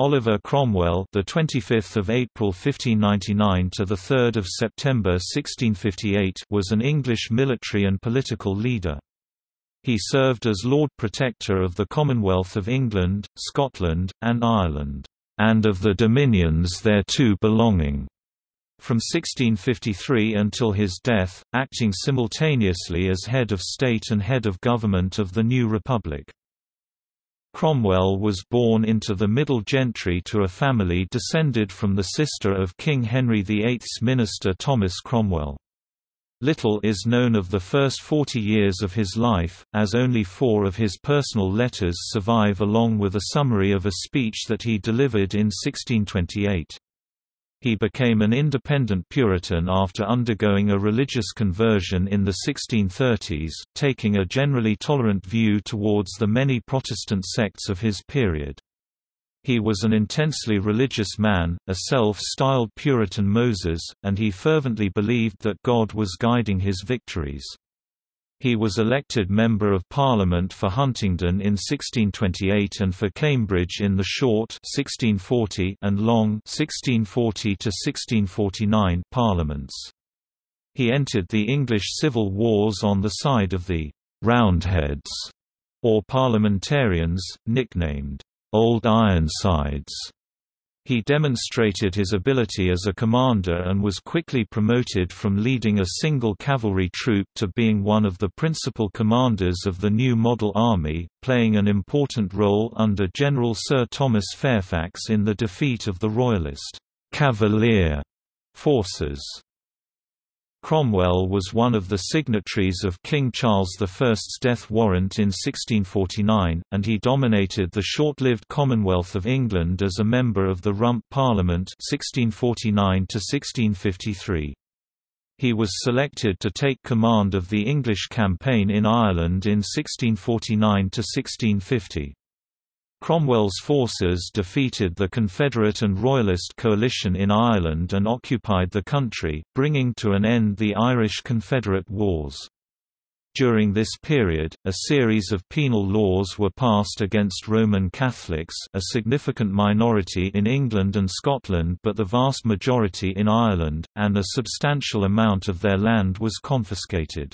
Oliver Cromwell, the 25th of April 1599 to the 3rd of September 1658, was an English military and political leader. He served as Lord Protector of the Commonwealth of England, Scotland, and Ireland, and of the dominions thereto belonging. From 1653 until his death, acting simultaneously as head of state and head of government of the new republic. Cromwell was born into the middle gentry to a family descended from the sister of King Henry VIII's minister Thomas Cromwell. Little is known of the first 40 years of his life, as only four of his personal letters survive along with a summary of a speech that he delivered in 1628. He became an independent Puritan after undergoing a religious conversion in the 1630s, taking a generally tolerant view towards the many Protestant sects of his period. He was an intensely religious man, a self-styled Puritan Moses, and he fervently believed that God was guiding his victories. He was elected Member of Parliament for Huntingdon in 1628 and for Cambridge in the short 1640 and long 1640 parliaments. He entered the English civil wars on the side of the Roundheads, or parliamentarians, nicknamed Old Ironsides. He demonstrated his ability as a commander and was quickly promoted from leading a single cavalry troop to being one of the principal commanders of the new model army, playing an important role under General Sir Thomas Fairfax in the defeat of the Royalist Cavalier forces. Cromwell was one of the signatories of King Charles I's death warrant in 1649, and he dominated the short-lived Commonwealth of England as a member of the Rump Parliament 1649 -1653. He was selected to take command of the English campaign in Ireland in 1649–1650. Cromwell's forces defeated the Confederate and Royalist coalition in Ireland and occupied the country, bringing to an end the Irish-Confederate Wars. During this period, a series of penal laws were passed against Roman Catholics a significant minority in England and Scotland but the vast majority in Ireland, and a substantial amount of their land was confiscated.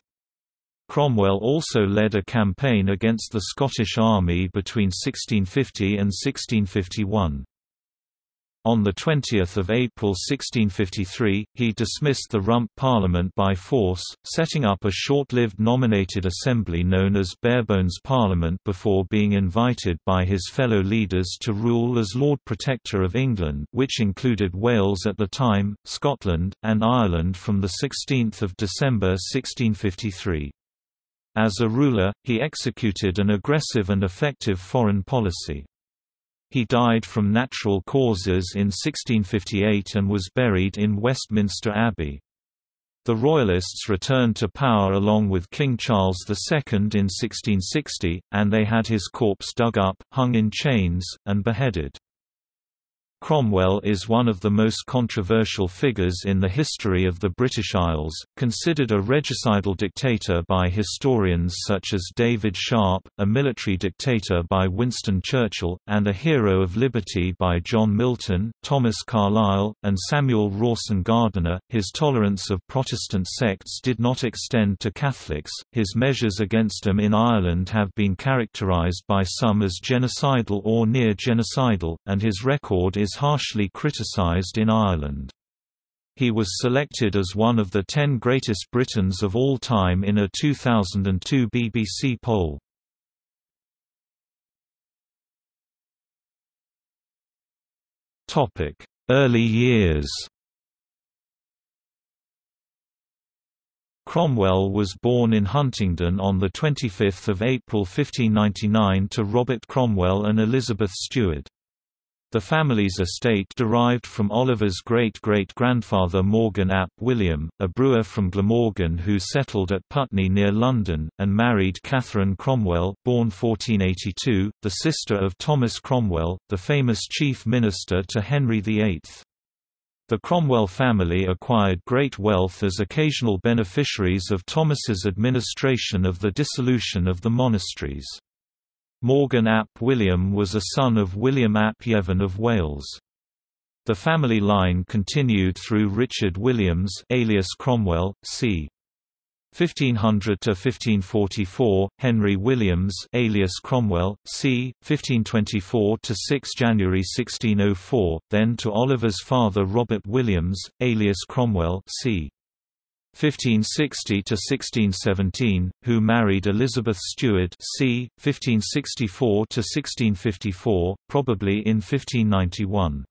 Cromwell also led a campaign against the Scottish Army between 1650 and 1651. On 20 April 1653, he dismissed the Rump Parliament by force, setting up a short-lived nominated assembly known as Barebones Parliament before being invited by his fellow leaders to rule as Lord Protector of England which included Wales at the time, Scotland, and Ireland from 16 December 1653. As a ruler, he executed an aggressive and effective foreign policy. He died from natural causes in 1658 and was buried in Westminster Abbey. The Royalists returned to power along with King Charles II in 1660, and they had his corpse dug up, hung in chains, and beheaded. Cromwell is one of the most controversial figures in the history of the British Isles, considered a regicidal dictator by historians such as David Sharp, a military dictator by Winston Churchill, and a hero of liberty by John Milton, Thomas Carlyle, and Samuel Rawson Gardiner. His tolerance of Protestant sects did not extend to Catholics, his measures against them in Ireland have been characterised by some as genocidal or near genocidal, and his record is is harshly criticised in Ireland. He was selected as one of the ten greatest Britons of all time in a 2002 BBC poll. Early years Cromwell was born in Huntingdon on 25 April 1599 to Robert Cromwell and Elizabeth Steward. The family's estate derived from Oliver's great-great-grandfather Morgan ap William, a brewer from Glamorgan who settled at Putney near London, and married Catherine Cromwell born 1482, the sister of Thomas Cromwell, the famous chief minister to Henry VIII. The Cromwell family acquired great wealth as occasional beneficiaries of Thomas's administration of the dissolution of the monasteries. Morgan ap William was a son of William ap Yevan of Wales. The family line continued through Richard Williams alias Cromwell, c. 1500 to 1544, Henry Williams, alias Cromwell, c. 1524 to 6 January 1604, then to Oliver's father Robert Williams, alias Cromwell, c. 1560 to 1617, who married Elizabeth Steward, c. 1564 to 1654, probably in 1591.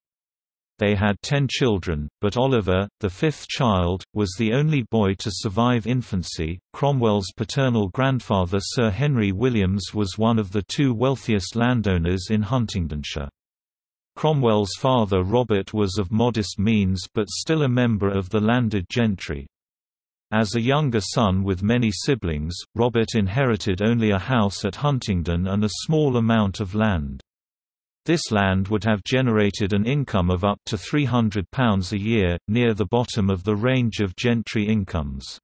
They had ten children, but Oliver, the fifth child, was the only boy to survive infancy. Cromwell's paternal grandfather Sir Henry Williams was one of the two wealthiest landowners in Huntingdonshire. Cromwell's father Robert was of modest means but still a member of the landed gentry. As a younger son with many siblings, Robert inherited only a house at Huntingdon and a small amount of land. This land would have generated an income of up to £300 a year, near the bottom of the range of gentry incomes.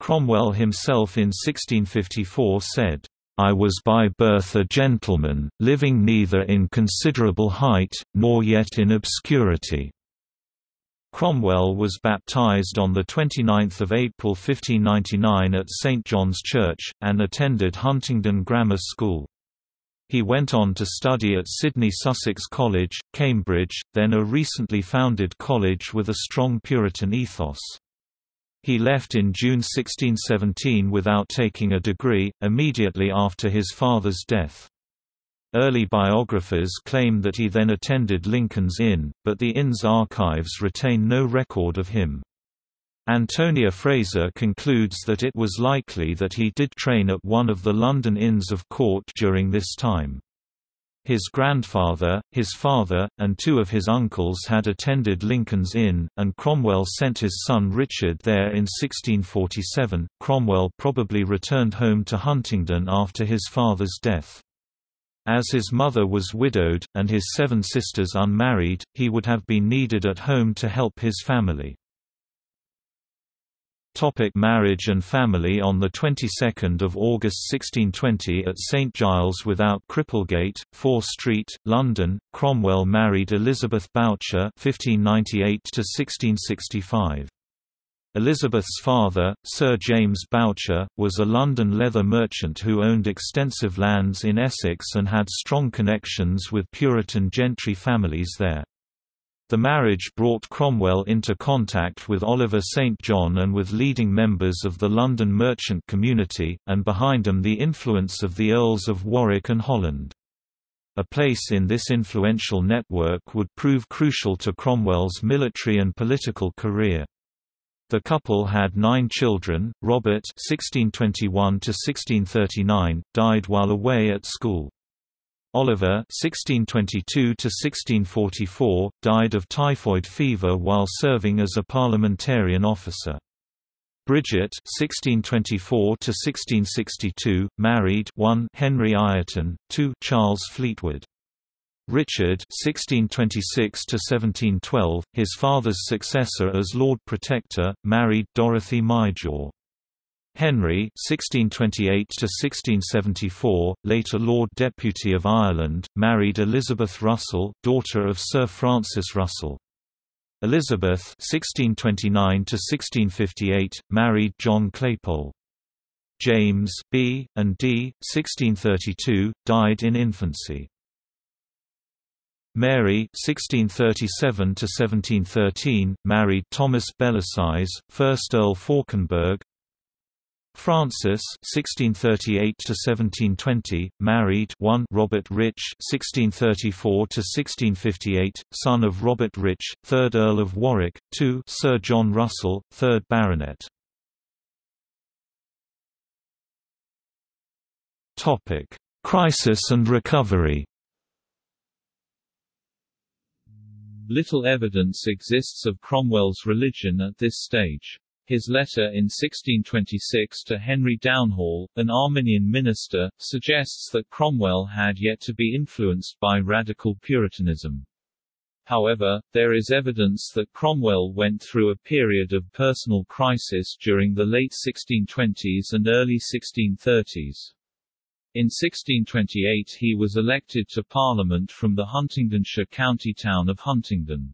Cromwell himself in 1654 said, I was by birth a gentleman, living neither in considerable height, nor yet in obscurity. Cromwell was baptized on 29 April 1599 at St John's Church, and attended Huntingdon Grammar School. He went on to study at Sidney Sussex College, Cambridge, then a recently founded college with a strong Puritan ethos. He left in June 1617 without taking a degree, immediately after his father's death. Early biographers claim that he then attended Lincoln's Inn, but the inn's archives retain no record of him. Antonia Fraser concludes that it was likely that he did train at one of the London Inns of Court during this time. His grandfather, his father, and two of his uncles had attended Lincoln's Inn, and Cromwell sent his son Richard there in 1647. Cromwell probably returned home to Huntingdon after his father's death. As his mother was widowed, and his seven sisters unmarried, he would have been needed at home to help his family. Topic marriage and family On the 22nd of August 1620 at St Giles without Cripplegate, Fore Street, London, Cromwell married Elizabeth Bourchier (1598–1665). Elizabeth's father, Sir James Bourchier, was a London leather merchant who owned extensive lands in Essex and had strong connections with Puritan gentry families there. The marriage brought Cromwell into contact with Oliver St. John and with leading members of the London merchant community, and behind them the influence of the Earls of Warwick and Holland. A place in this influential network would prove crucial to Cromwell's military and political career. The couple had nine children. Robert (1621–1639) died while away at school. Oliver (1622–1644) died of typhoid fever while serving as a parliamentarian officer. Bridget (1624–1662) married 1 Henry Ireton, 2 Charles Fleetwood. Richard (1626–1712), his father's successor as Lord Protector, married Dorothy Maijor. Henry (1628–1674), later Lord Deputy of Ireland, married Elizabeth Russell, daughter of Sir Francis Russell. Elizabeth (1629–1658) married John Claypole. James B. and D. (1632) died in infancy. Mary (1637–1713) married Thomas Bellasyse, 1st Earl Fauconberg, Frances (1638–1720), married 1 Robert Rich (1634–1658), son of Robert Rich, 3rd Earl of Warwick, 2 Sir John Russell, 3rd Baronet. Topic: Crisis and recovery. Little evidence exists of Cromwell's religion at this stage. His letter in 1626 to Henry Downhall, an Arminian minister, suggests that Cromwell had yet to be influenced by radical Puritanism. However, there is evidence that Cromwell went through a period of personal crisis during the late 1620s and early 1630s. In 1628 he was elected to Parliament from the Huntingdonshire county town of Huntingdon.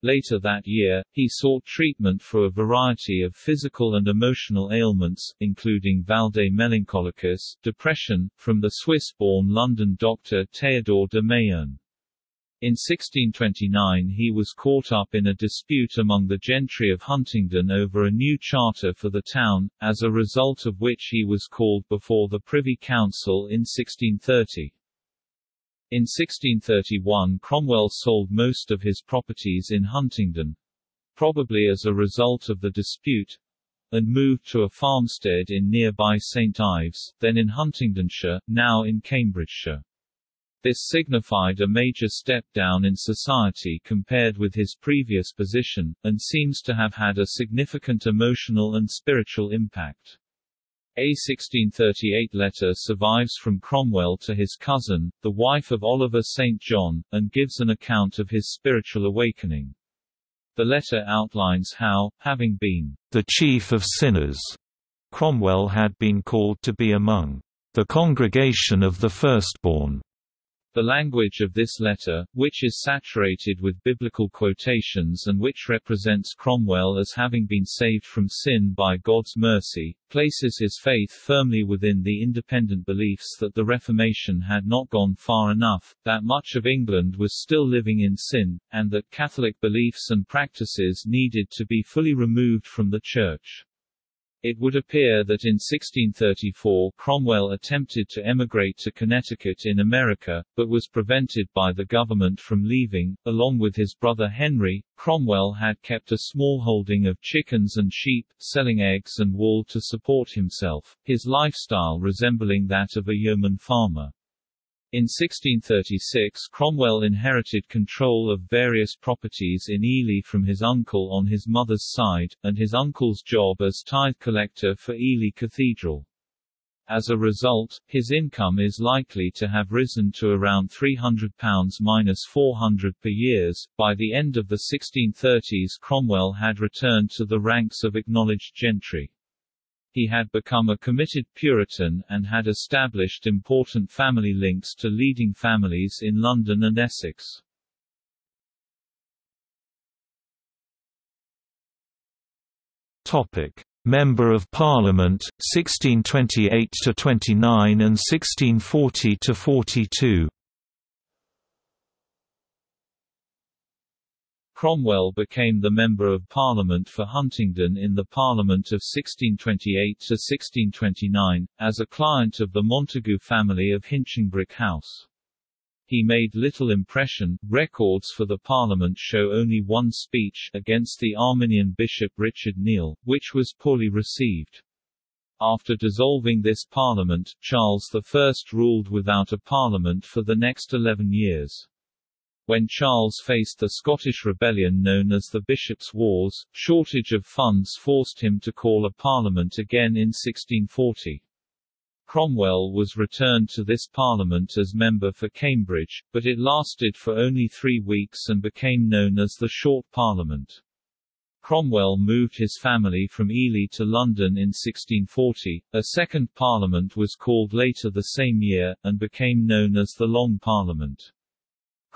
Later that year, he sought treatment for a variety of physical and emotional ailments, including valde melancholicus, depression, from the Swiss-born London doctor Théodore de Mayerne. In 1629 he was caught up in a dispute among the gentry of Huntingdon over a new charter for the town, as a result of which he was called before the Privy Council in 1630. In 1631 Cromwell sold most of his properties in Huntingdon, probably as a result of the dispute, and moved to a farmstead in nearby St Ives, then in Huntingdonshire, now in Cambridgeshire. This signified a major step down in society compared with his previous position, and seems to have had a significant emotional and spiritual impact. A 1638 letter survives from Cromwell to his cousin, the wife of Oliver St. John, and gives an account of his spiritual awakening. The letter outlines how, having been the chief of sinners, Cromwell had been called to be among the congregation of the firstborn, the language of this letter, which is saturated with biblical quotations and which represents Cromwell as having been saved from sin by God's mercy, places his faith firmly within the independent beliefs that the Reformation had not gone far enough, that much of England was still living in sin, and that Catholic beliefs and practices needed to be fully removed from the Church. It would appear that in 1634 Cromwell attempted to emigrate to Connecticut in America, but was prevented by the government from leaving. Along with his brother Henry, Cromwell had kept a small holding of chickens and sheep, selling eggs and wool to support himself, his lifestyle resembling that of a yeoman farmer. In 1636 Cromwell inherited control of various properties in Ely from his uncle on his mother's side, and his uncle's job as tithe collector for Ely Cathedral. As a result, his income is likely to have risen to around £300 minus 400 per years. By the end of the 1630s Cromwell had returned to the ranks of acknowledged gentry. He had become a committed Puritan, and had established important family links to leading families in London and Essex. Topic: Member of Parliament 1628 to 29 and 1640 to 42. Cromwell became the Member of Parliament for Huntingdon in the Parliament of 1628–1629, as a client of the Montagu family of Hinchingbrooke House. He made little impression. Records for the Parliament show only one speech against the Arminian Bishop Richard Neile, which was poorly received. After dissolving this parliament, Charles I ruled without a parliament for the next eleven years. When Charles faced the Scottish rebellion known as the Bishops' Wars, shortage of funds forced him to call a parliament again in 1640. Cromwell was returned to this parliament as member for Cambridge, but it lasted for only three weeks and became known as the Short Parliament. Cromwell moved his family from Ely to London in 1640. A second parliament was called later the same year, and became known as the Long Parliament.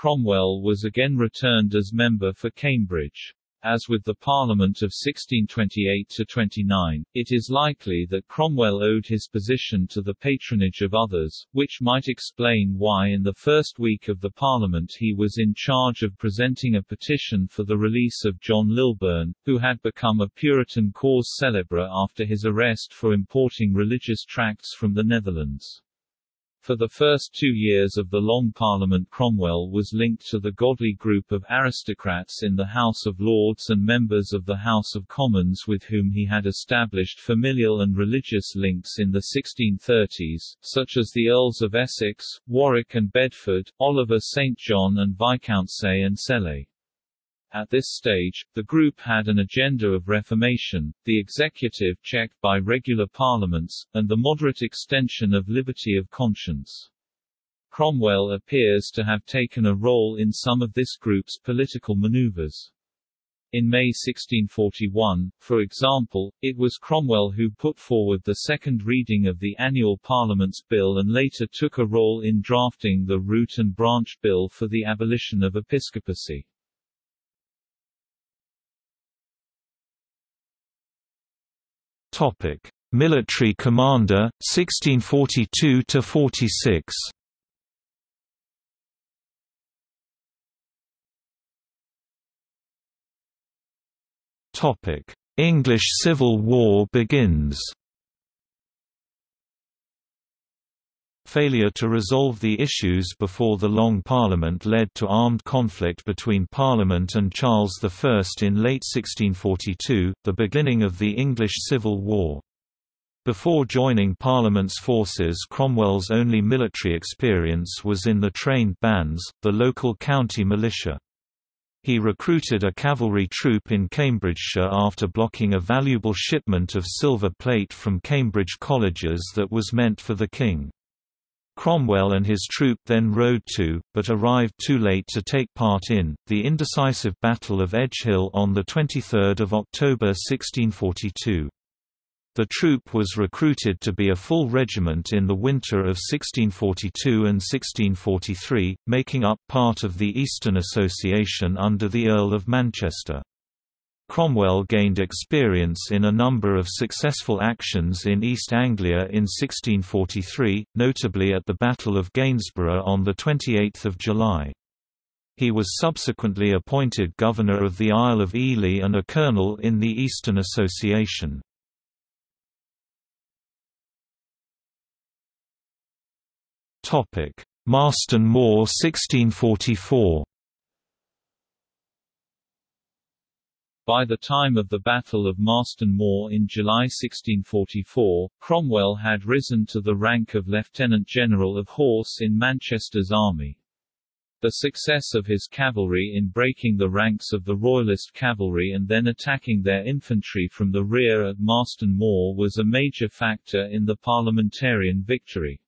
Cromwell was again returned as member for Cambridge. As with the Parliament of 1628–29, it is likely that Cromwell owed his position to the patronage of others, which might explain why in the first week of the Parliament he was in charge of presenting a petition for the release of John Lilburne, who had become a Puritan cause célèbre after his arrest for importing religious tracts from the Netherlands. For the first two years of the Long Parliament Cromwell was linked to the godly group of aristocrats in the House of Lords and members of the House of Commons with whom he had established familial and religious links in the 1630s, such as the Earls of Essex, Warwick and Bedford, Oliver St. John and Viscount Saye and Sele. At this stage, the group had an agenda of reformation, the executive checked by regular parliaments, and the moderate extension of liberty of conscience. Cromwell appears to have taken a role in some of this group's political maneuvers. In May 1641, for example, it was Cromwell who put forward the second reading of the annual Parliament's bill and later took a role in drafting the Root and Branch Bill for the abolition of episcopacy. Topic: Military commander 1642 to 46. Topic: English Civil War begins. Failure to resolve the issues before the Long Parliament led to armed conflict between Parliament and Charles I in late 1642, the beginning of the English Civil War. Before joining Parliament's forces Cromwell's only military experience was in the trained bands, the local county militia. He recruited a cavalry troop in Cambridgeshire after blocking a valuable shipment of silver plate from Cambridge colleges that was meant for the king. Cromwell and his troop then rode to, but arrived too late to take part in, the indecisive Battle of Edgehill on 23 October 1642. The troop was recruited to be a full regiment in the winter of 1642 and 1643, making up part of the Eastern Association under the Earl of Manchester. Cromwell gained experience in a number of successful actions in East Anglia in 1643, notably at the Battle of Gainsborough on 28 July. He was subsequently appointed Governor of the Isle of Ely and a colonel in the Eastern Association. Marston Moor 1644. By the time of the Battle of Marston Moor in July 1644, Cromwell had risen to the rank of Lieutenant General of Horse in Manchester's army. The success of his cavalry in breaking the ranks of the Royalist cavalry and then attacking their infantry from the rear at Marston Moor was a major factor in the parliamentarian victory.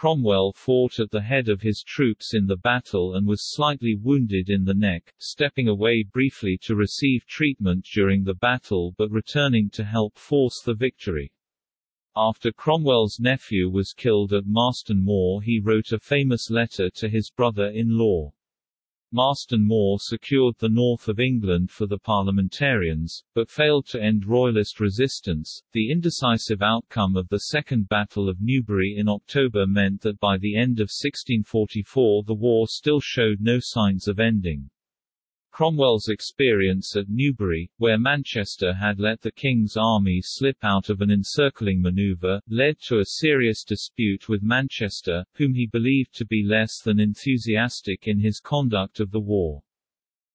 Cromwell fought at the head of his troops in the battle and was slightly wounded in the neck, stepping away briefly to receive treatment during the battle but returning to help force the victory. After Cromwell's nephew was killed at Marston Moor he wrote a famous letter to his brother-in-law. Marston Moor secured the north of England for the parliamentarians, but failed to end Royalist resistance. The indecisive outcome of the Second Battle of Newbury in October meant that by the end of 1644 the war still showed no signs of ending. Cromwell's experience at Newbury, where Manchester had let the King's army slip out of an encircling manoeuvre, led to a serious dispute with Manchester, whom he believed to be less than enthusiastic in his conduct of the war.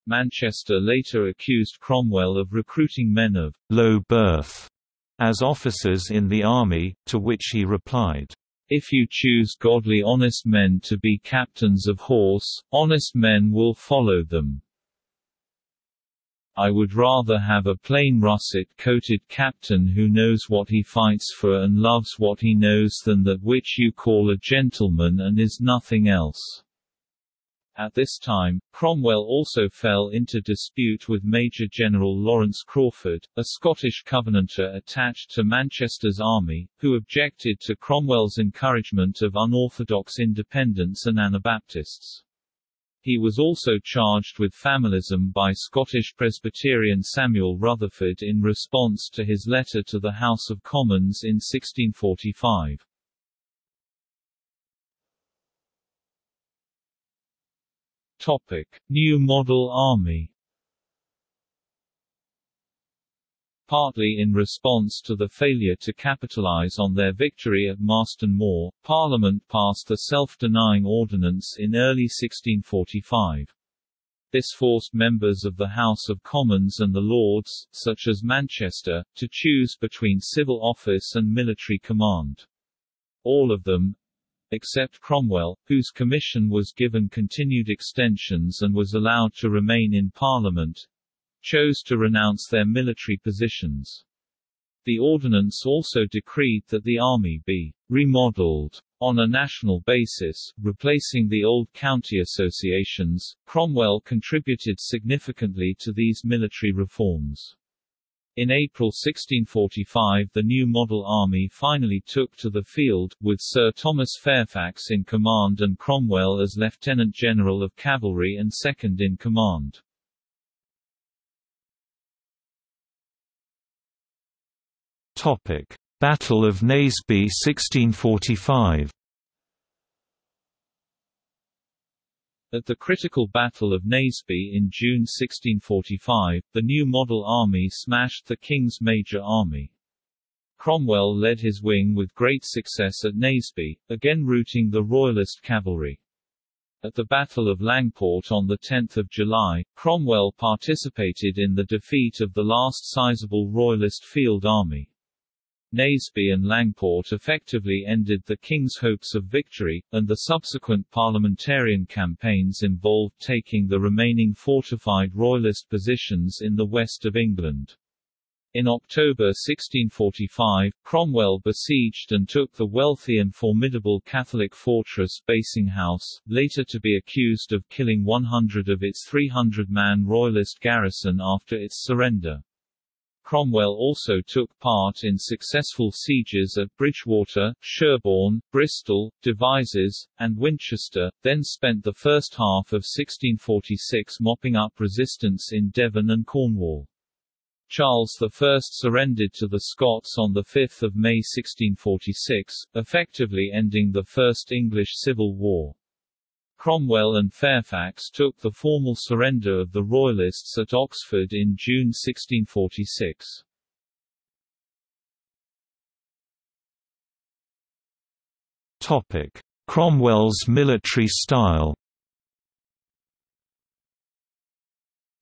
Manchester later accused Cromwell of recruiting men of low birth as officers in the army, to which he replied, If you choose godly honest men to be captains of horse, honest men will follow them. I would rather have a plain russet-coated captain who knows what he fights for and loves what he knows than that which you call a gentleman and is nothing else. At this time, Cromwell also fell into dispute with Major General Lawrence Crawford, a Scottish Covenanter attached to Manchester's army, who objected to Cromwell's encouragement of unorthodox independents and Anabaptists. He was also charged with familism by Scottish Presbyterian Samuel Rutherford in response to his letter to the House of Commons in 1645. Topic: New Model Army Partly in response to the failure to capitalize on their victory at Marston Moor, Parliament passed the Self-Denying Ordinance in early 1645. This forced members of the House of Commons and the Lords, such as Manchester, to choose between civil office and military command. All of them, except Cromwell, whose commission was given continued extensions and was allowed to remain in Parliament, chose to renounce their military positions. The ordinance also decreed that the army be remodeled On a national basis, replacing the old county associations, Cromwell contributed significantly to these military reforms. In April 1645 the new model army finally took to the field, with Sir Thomas Fairfax in command and Cromwell as Lieutenant General of Cavalry and second in command. Topic: Battle of Naseby 1645. At the critical Battle of Naseby in June 1645, the new model army smashed the King's major army. Cromwell led his wing with great success at Naseby, again routing the Royalist cavalry. At the Battle of Langport on 10 July, Cromwell participated in the defeat of the last sizable Royalist field army. Naseby and Langport effectively ended the king's hopes of victory, and the subsequent parliamentarian campaigns involved taking the remaining fortified royalist positions in the west of England. In October 1645, Cromwell besieged and took the wealthy and formidable Catholic fortress Basing House, later to be accused of killing 100 of its 300-man royalist garrison after its surrender. Cromwell also took part in successful sieges at Bridgwater, Sherborne, Bristol, Devizes, and Winchester, then spent the first half of 1646 mopping up resistance in Devon and Cornwall. Charles I surrendered to the Scots on 5 May 1646, effectively ending the First English Civil War. Cromwell and Fairfax took the formal surrender of the Royalists at Oxford in June 1646. Topic: Cromwell's military style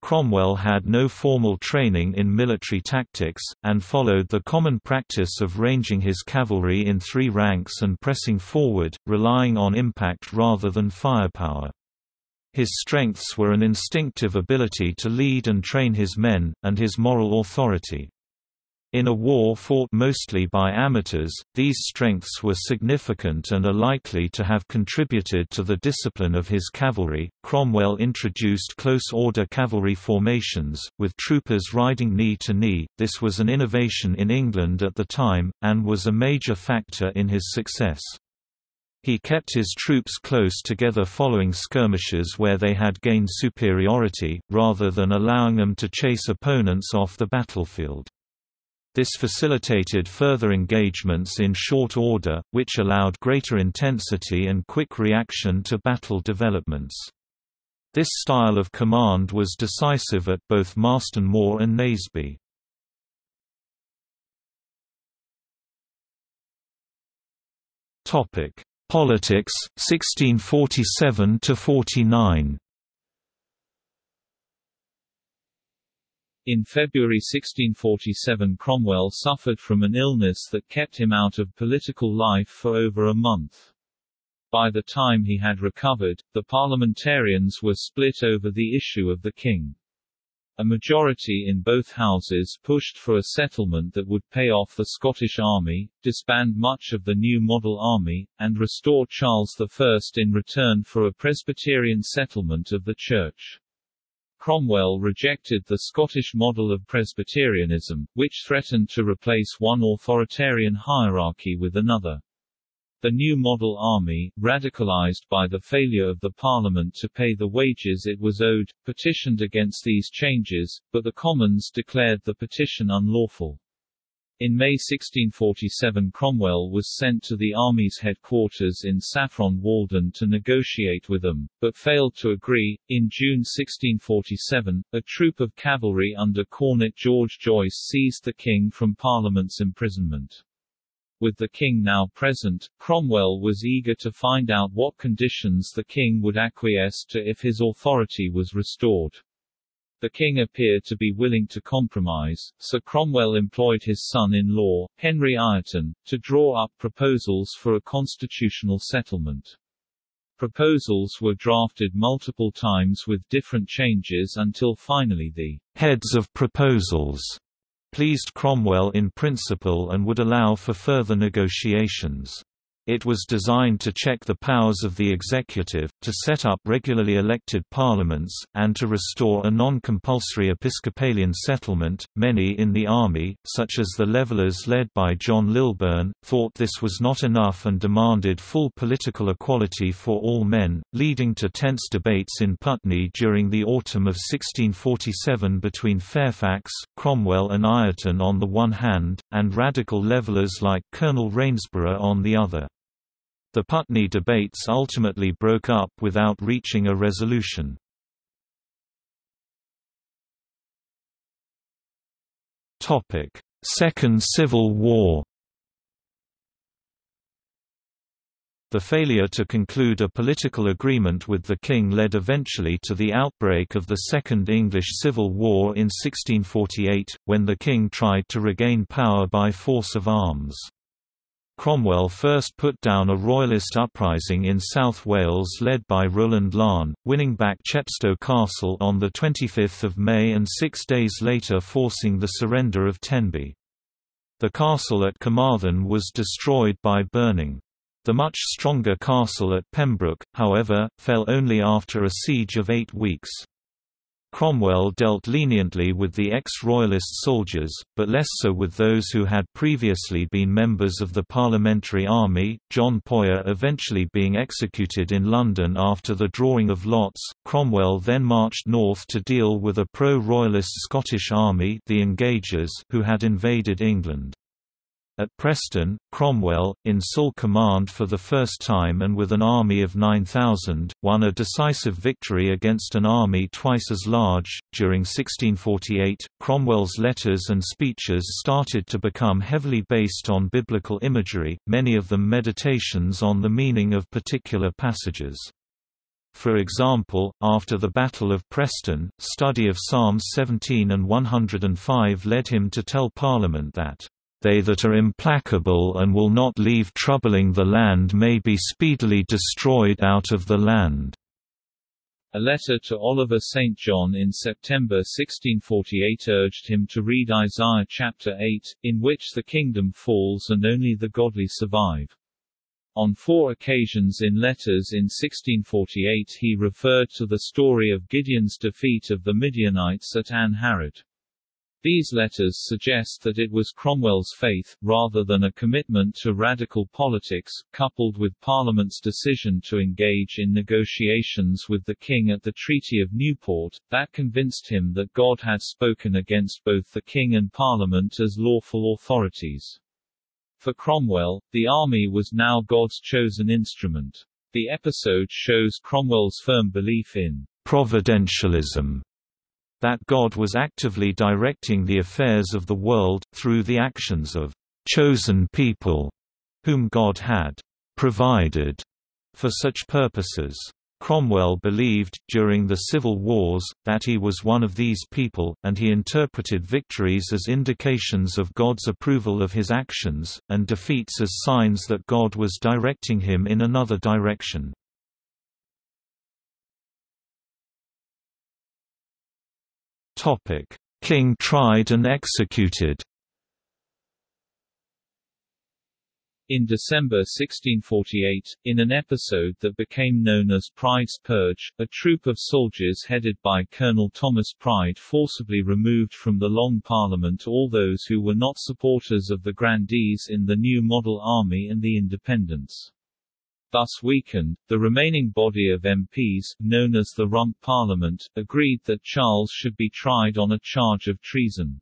Cromwell had no formal training in military tactics, and followed the common practice of ranging his cavalry in three ranks and pressing forward, relying on impact rather than firepower. His strengths were an instinctive ability to lead and train his men, and his moral authority. In a war fought mostly by amateurs, these strengths were significant and are likely to have contributed to the discipline of his cavalry. Cromwell introduced close order cavalry formations, with troopers riding knee to knee. This was an innovation in England at the time, and was a major factor in his success. He kept his troops close together following skirmishes where they had gained superiority, rather than allowing them to chase opponents off the battlefield. This facilitated further engagements in short order, which allowed greater intensity and quick reaction to battle developments. This style of command was decisive at both Marston Moor and Naseby. Topic: Politics, 1647–49 In February 1647 Cromwell suffered from an illness that kept him out of political life for over a month. By the time he had recovered, the parliamentarians were split over the issue of the king. A majority in both houses pushed for a settlement that would pay off the Scottish army, disband much of the new model army, and restore Charles I in return for a Presbyterian settlement of the Church. Cromwell rejected the Scottish model of Presbyterianism, which threatened to replace one authoritarian hierarchy with another. The new model army, radicalized by the failure of the parliament to pay the wages it was owed, petitioned against these changes, but the Commons declared the petition unlawful. In May 1647 Cromwell was sent to the army's headquarters in Saffron Walden to negotiate with them, but failed to agree. In June 1647, a troop of cavalry under Cornet George Joyce seized the king from Parliament's imprisonment. With the king now present, Cromwell was eager to find out what conditions the king would acquiesce to if his authority was restored. The king appeared to be willing to compromise, so Cromwell employed his son-in-law, Henry Ireton, to draw up proposals for a constitutional settlement. Proposals were drafted multiple times with different changes until finally the heads of proposals pleased Cromwell in principle and would allow for further negotiations. It was designed to check the powers of the executive, to set up regularly elected parliaments, and to restore a non-compulsory Episcopalian settlement. Many in the army, such as the Levelers led by John Lilburne, thought this was not enough and demanded full political equality for all men, leading to tense debates in Putney during the autumn of 1647 between Fairfax, Cromwell and Ireton on the one hand, and radical Levelers like Colonel Rainsborough on the other. The Putney debates ultimately broke up without reaching a resolution. Second Civil War The failure to conclude a political agreement with the king led eventually to the outbreak of the Second English Civil War in 1648, when the king tried to regain power by force of arms. Cromwell first put down a royalist uprising in South Wales led by Rowland Laugharne, winning back Chepstow Castle on 25 May and six days later forcing the surrender of Tenby. The castle at Carmarthen was destroyed by burning. The much stronger castle at Pembroke, however, fell only after a siege of eight weeks. Cromwell dealt leniently with the ex-royalist soldiers, but less so with those who had previously been members of the Parliamentary Army, John Poyer eventually being executed in London after the drawing of lots. Cromwell then marched north to deal with a pro-royalist Scottish army the Engagers who had invaded England. At Preston, Cromwell, in sole command for the first time and with an army of 9,000, won a decisive victory against an army twice as large. During 1648, Cromwell's letters and speeches started to become heavily based on biblical imagery, many of them meditations on the meaning of particular passages. For example, after the Battle of Preston, study of Psalms 17 and 105 led him to tell Parliament that they that are implacable and will not leave troubling the land may be speedily destroyed out of the land." A letter to Oliver St. John in September 1648 urged him to read Isaiah chapter 8, in which the kingdom falls and only the godly survive. On four occasions in letters in 1648 he referred to the story of Gideon's defeat of the Midianites at Ain Harod. These letters suggest that it was Cromwell's faith, rather than a commitment to radical politics, coupled with Parliament's decision to engage in negotiations with the king at the Treaty of Newport, that convinced him that God had spoken against both the king and Parliament as lawful authorities. For Cromwell, the army was now God's chosen instrument. The episode shows Cromwell's firm belief in providentialism that God was actively directing the affairs of the world, through the actions of chosen people, whom God had provided for such purposes. Cromwell believed, during the civil wars, that he was one of these people, and he interpreted victories as indications of God's approval of his actions, and defeats as signs that God was directing him in another direction. King tried and executed. In December 1648, in an episode that became known as Pride's Purge, a troop of soldiers headed by Colonel Thomas Pride forcibly removed from the Long Parliament all those who were not supporters of the grandees in the new model army and the independents. Thus weakened, the remaining body of MPs, known as the Rump Parliament, agreed that Charles should be tried on a charge of treason.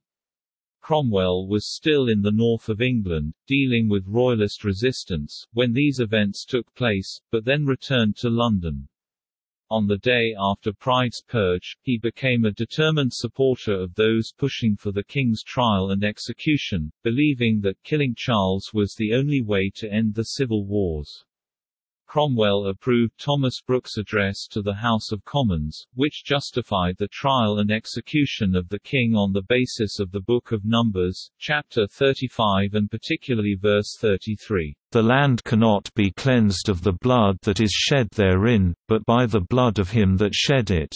Cromwell was still in the north of England, dealing with royalist resistance, when these events took place, but then returned to London. On the day after Pride's purge, he became a determined supporter of those pushing for the king's trial and execution, believing that killing Charles was the only way to end the civil wars. Cromwell approved Thomas Brooke's address to the House of Commons, which justified the trial and execution of the king on the basis of the Book of Numbers, chapter 35 and particularly verse 33. The land cannot be cleansed of the blood that is shed therein, but by the blood of him that shed it.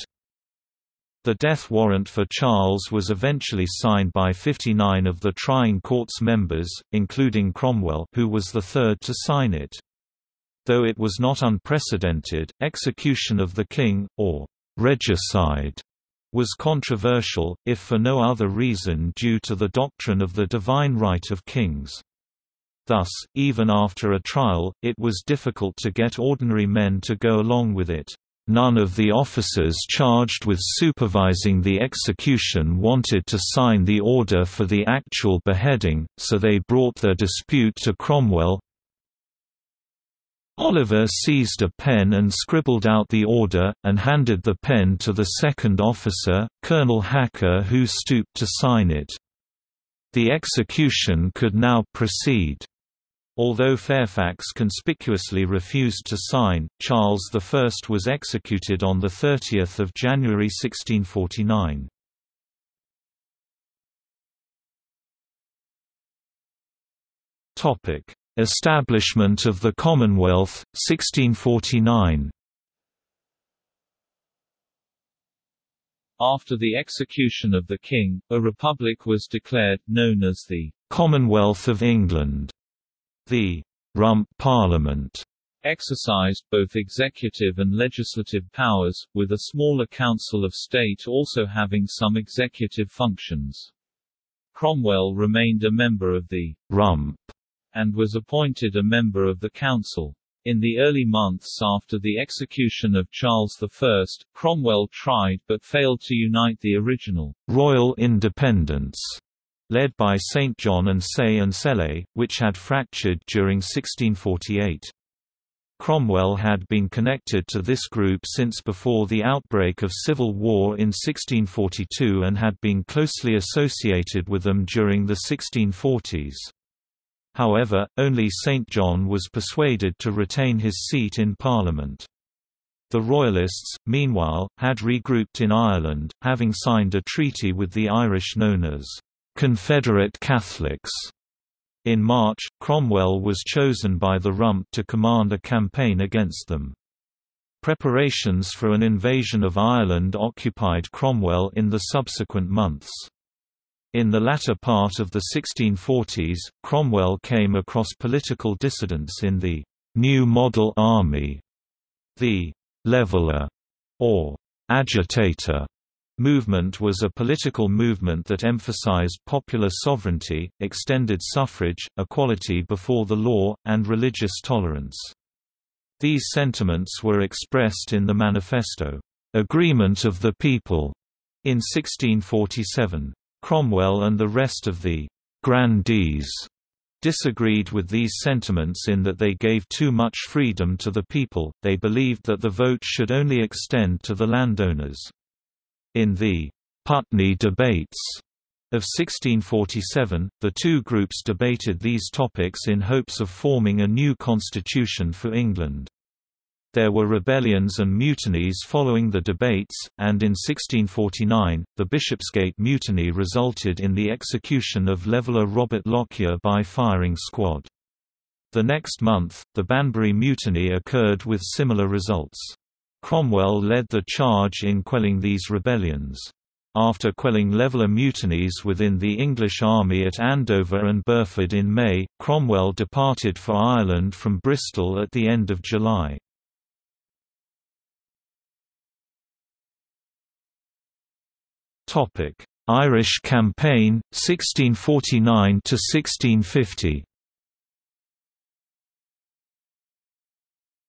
The death warrant for Charles was eventually signed by 59 of the trying court's members, including Cromwell who was the third to sign it. Though it was not unprecedented, execution of the king, or regicide, was controversial, if for no other reason due to the doctrine of the divine right of kings. Thus, even after a trial, it was difficult to get ordinary men to go along with it. None of the officers charged with supervising the execution wanted to sign the order for the actual beheading, so they brought their dispute to Cromwell, Oliver seized a pen and scribbled out the order, and handed the pen to the second officer, Colonel Hacker who stooped to sign it. The execution could now proceed. Although Fairfax conspicuously refused to sign, Charles I was executed on 30 January 1649. Establishment of the Commonwealth, 1649 After the execution of the king, a republic was declared, known as the Commonwealth of England. The Rump Parliament exercised both executive and legislative powers, with a smaller Council of State also having some executive functions. Cromwell remained a member of the Rump and was appointed a member of the council. In the early months after the execution of Charles I, Cromwell tried but failed to unite the original Royal Independents led by St. John and Saye and Sele, which had fractured during 1648. Cromwell had been connected to this group since before the outbreak of civil war in 1642 and had been closely associated with them during the 1640s. However, only St John was persuaded to retain his seat in Parliament. The Royalists, meanwhile, had regrouped in Ireland, having signed a treaty with the Irish known as Confederate Catholics. In March, Cromwell was chosen by the Rump to command a campaign against them. Preparations for an invasion of Ireland occupied Cromwell in the subsequent months. In the latter part of the 1640s, Cromwell came across political dissidents in the New Model Army. The leveller or «agitator» movement was a political movement that emphasized popular sovereignty, extended suffrage, equality before the law, and religious tolerance. These sentiments were expressed in the Manifesto, "'Agreement of the People' in 1647. Cromwell and the rest of the «grandees» disagreed with these sentiments in that they gave too much freedom to the people, they believed that the vote should only extend to the landowners. In the «Putney debates» of 1647, the two groups debated these topics in hopes of forming a new constitution for England. There were rebellions and mutinies following the debates, and in 1649, the Bishopsgate Mutiny resulted in the execution of leveller Robert Lockyer by firing squad. The next month, the Banbury Mutiny occurred with similar results. Cromwell led the charge in quelling these rebellions. After quelling leveller mutinies within the English army at Andover and Burford in May, Cromwell departed for Ireland from Bristol at the end of July. Topic: Irish Campaign 1649 to 1650.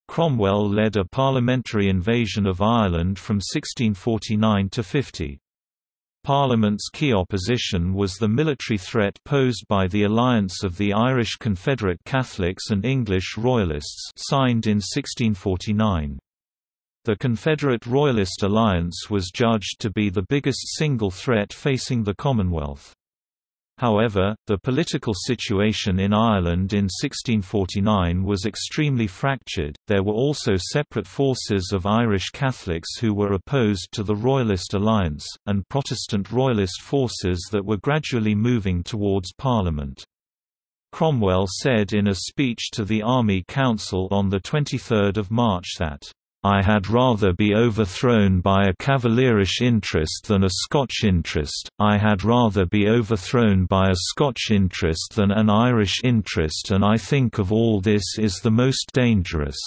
Cromwell led a parliamentary invasion of Ireland from 1649 to 50. Parliament's key opposition was the military threat posed by the alliance of the Irish Confederate Catholics and English Royalists signed in 1649. The Confederate Royalist alliance was judged to be the biggest single threat facing the Commonwealth. However, the political situation in Ireland in 1649 was extremely fractured. There were also separate forces of Irish Catholics who were opposed to the Royalist alliance, and Protestant Royalist forces that were gradually moving towards Parliament. Cromwell said in a speech to the Army Council on 23 March that I had rather be overthrown by a Cavalierish interest than a Scotch interest, I had rather be overthrown by a Scotch interest than an Irish interest and I think of all this is the most dangerous."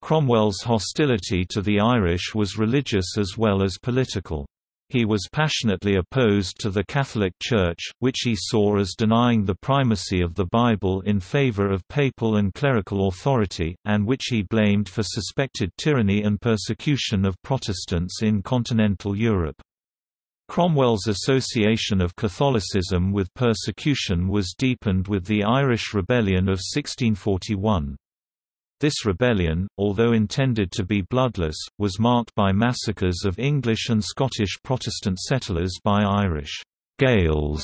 Cromwell's hostility to the Irish was religious as well as political. He was passionately opposed to the Catholic Church, which he saw as denying the primacy of the Bible in favor of papal and clerical authority, and which he blamed for suspected tyranny and persecution of Protestants in continental Europe. Cromwell's association of Catholicism with persecution was deepened with the Irish Rebellion of 1641. This rebellion, although intended to be bloodless, was marked by massacres of English and Scottish Protestant settlers by Irish Gaels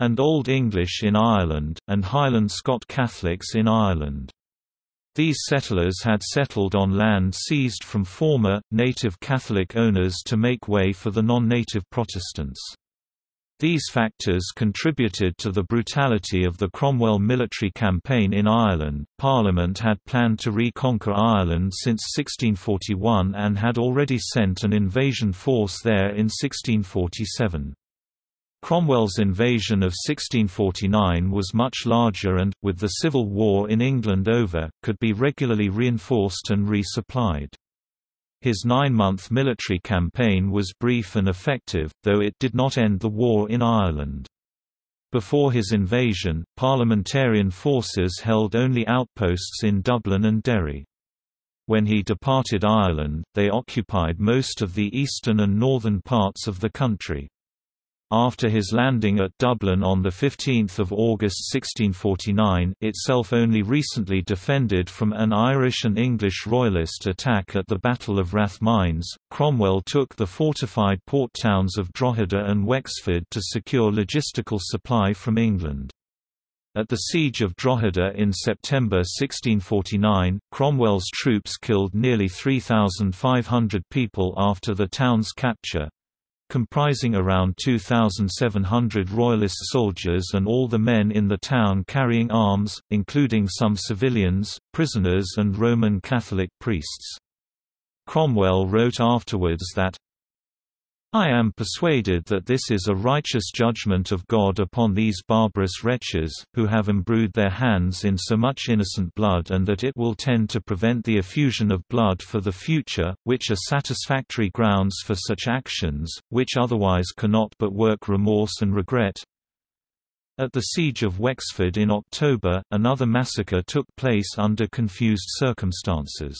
and Old English in Ireland, and Highland Scot Catholics in Ireland. These settlers had settled on land seized from former, native Catholic owners to make way for the non-native Protestants. These factors contributed to the brutality of the Cromwell military campaign in Ireland. Parliament had planned to reconquer Ireland since 1641 and had already sent an invasion force there in 1647. Cromwell's invasion of 1649 was much larger and, with the Civil War in England over, could be regularly reinforced and resupplied. His nine-month military campaign was brief and effective, though it did not end the war in Ireland. Before his invasion, parliamentarian forces held only outposts in Dublin and Derry. When he departed Ireland, they occupied most of the eastern and northern parts of the country. After his landing at Dublin on 15 August 1649 itself only recently defended from an Irish and English royalist attack at the Battle of Rathmines, Cromwell took the fortified port towns of Drogheda and Wexford to secure logistical supply from England. At the Siege of Drogheda in September 1649, Cromwell's troops killed nearly 3,500 people after the town's capture, comprising around 2,700 Royalist soldiers and all the men in the town carrying arms, including some civilians, prisoners and Roman Catholic priests. Cromwell wrote afterwards that, I am persuaded that this is a righteous judgment of God upon these barbarous wretches, who have embrued their hands in so much innocent blood and that it will tend to prevent the effusion of blood for the future, which are satisfactory grounds for such actions, which otherwise cannot but work remorse and regret. At the Siege of Wexford in October, another massacre took place under confused circumstances.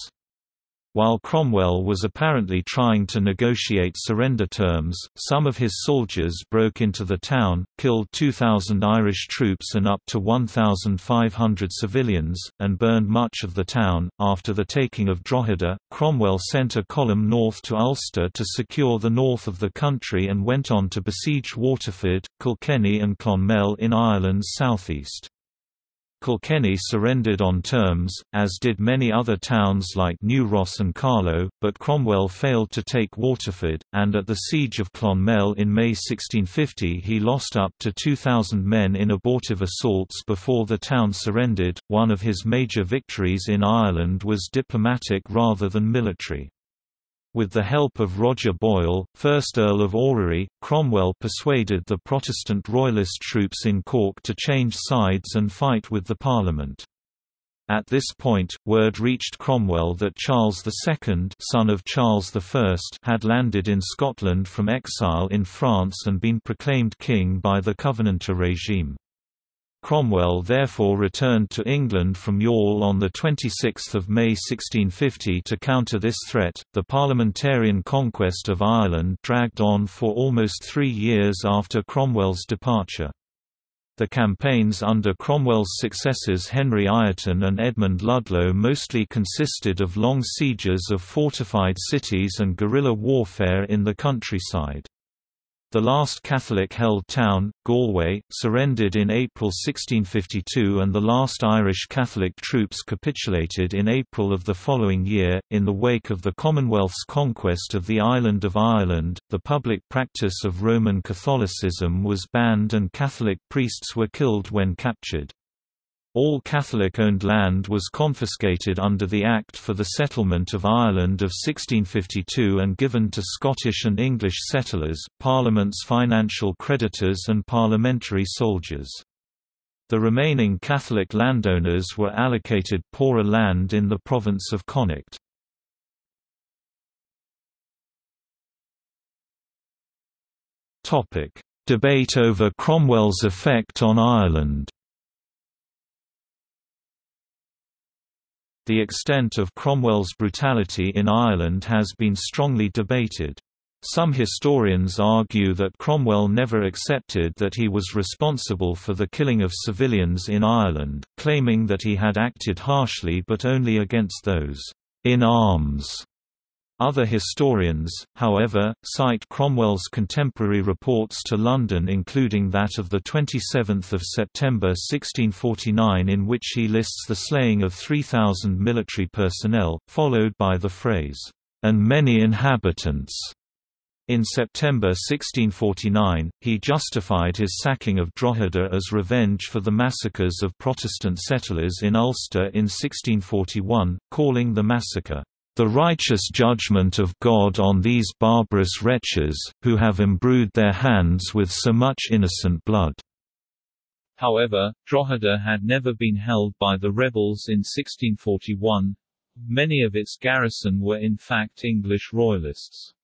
While Cromwell was apparently trying to negotiate surrender terms, some of his soldiers broke into the town, killed 2,000 Irish troops and up to 1,500 civilians, and burned much of the town. After the taking of Drogheda, Cromwell sent a column north to Ulster to secure the north of the country and went on to besiege Waterford, Kilkenny, and Clonmel in Ireland's southeast. Kilkenny surrendered on terms, as did many other towns like New Ross and Carlow, but Cromwell failed to take Waterford, and at the Siege of Clonmel in May 1650 he lost up to 2,000 men in abortive assaults before the town surrendered. One of his major victories in Ireland was diplomatic rather than military. With the help of Roger Boyle, 1st Earl of Orrery, Cromwell persuaded the Protestant Royalist troops in Cork to change sides and fight with the Parliament. At this point, word reached Cromwell that Charles II son of Charles I had landed in Scotland from exile in France and been proclaimed king by the Covenanter regime. Cromwell therefore returned to England from Youghal on 26 May 1650 to counter this threat. The parliamentarian conquest of Ireland dragged on for almost three years after Cromwell's departure. The campaigns under Cromwell's successors Henry Ireton and Edmund Ludlow mostly consisted of long sieges of fortified cities and guerrilla warfare in the countryside. The last Catholic-held town, Galway, surrendered in April 1652 and the last Irish Catholic troops capitulated in April of the following year. In the wake of the Commonwealth's conquest of the island of Ireland, the public practice of Roman Catholicism was banned and Catholic priests were killed when captured. All Catholic-owned land was confiscated under the Act for the Settlement of Ireland of 1652 and given to Scottish and English settlers, Parliament's financial creditors and parliamentary soldiers. The remaining Catholic landowners were allocated poorer land in the province of Connacht. Debate over Cromwell's effect on Ireland The extent of Cromwell's brutality in Ireland has been strongly debated. Some historians argue that Cromwell never accepted that he was responsible for the killing of civilians in Ireland, claiming that he had acted harshly but only against those in arms other historians, however, cite Cromwell's contemporary reports to London including that of 27 September 1649 in which he lists the slaying of 3,000 military personnel, followed by the phrase, "...and many inhabitants." In September 1649, he justified his sacking of Drogheda as revenge for the massacres of Protestant settlers in Ulster in 1641, calling the massacre, the righteous judgment of God on these barbarous wretches, who have imbrued their hands with so much innocent blood." However, Drogheda had never been held by the rebels in 1641. Many of its garrison were in fact English royalists.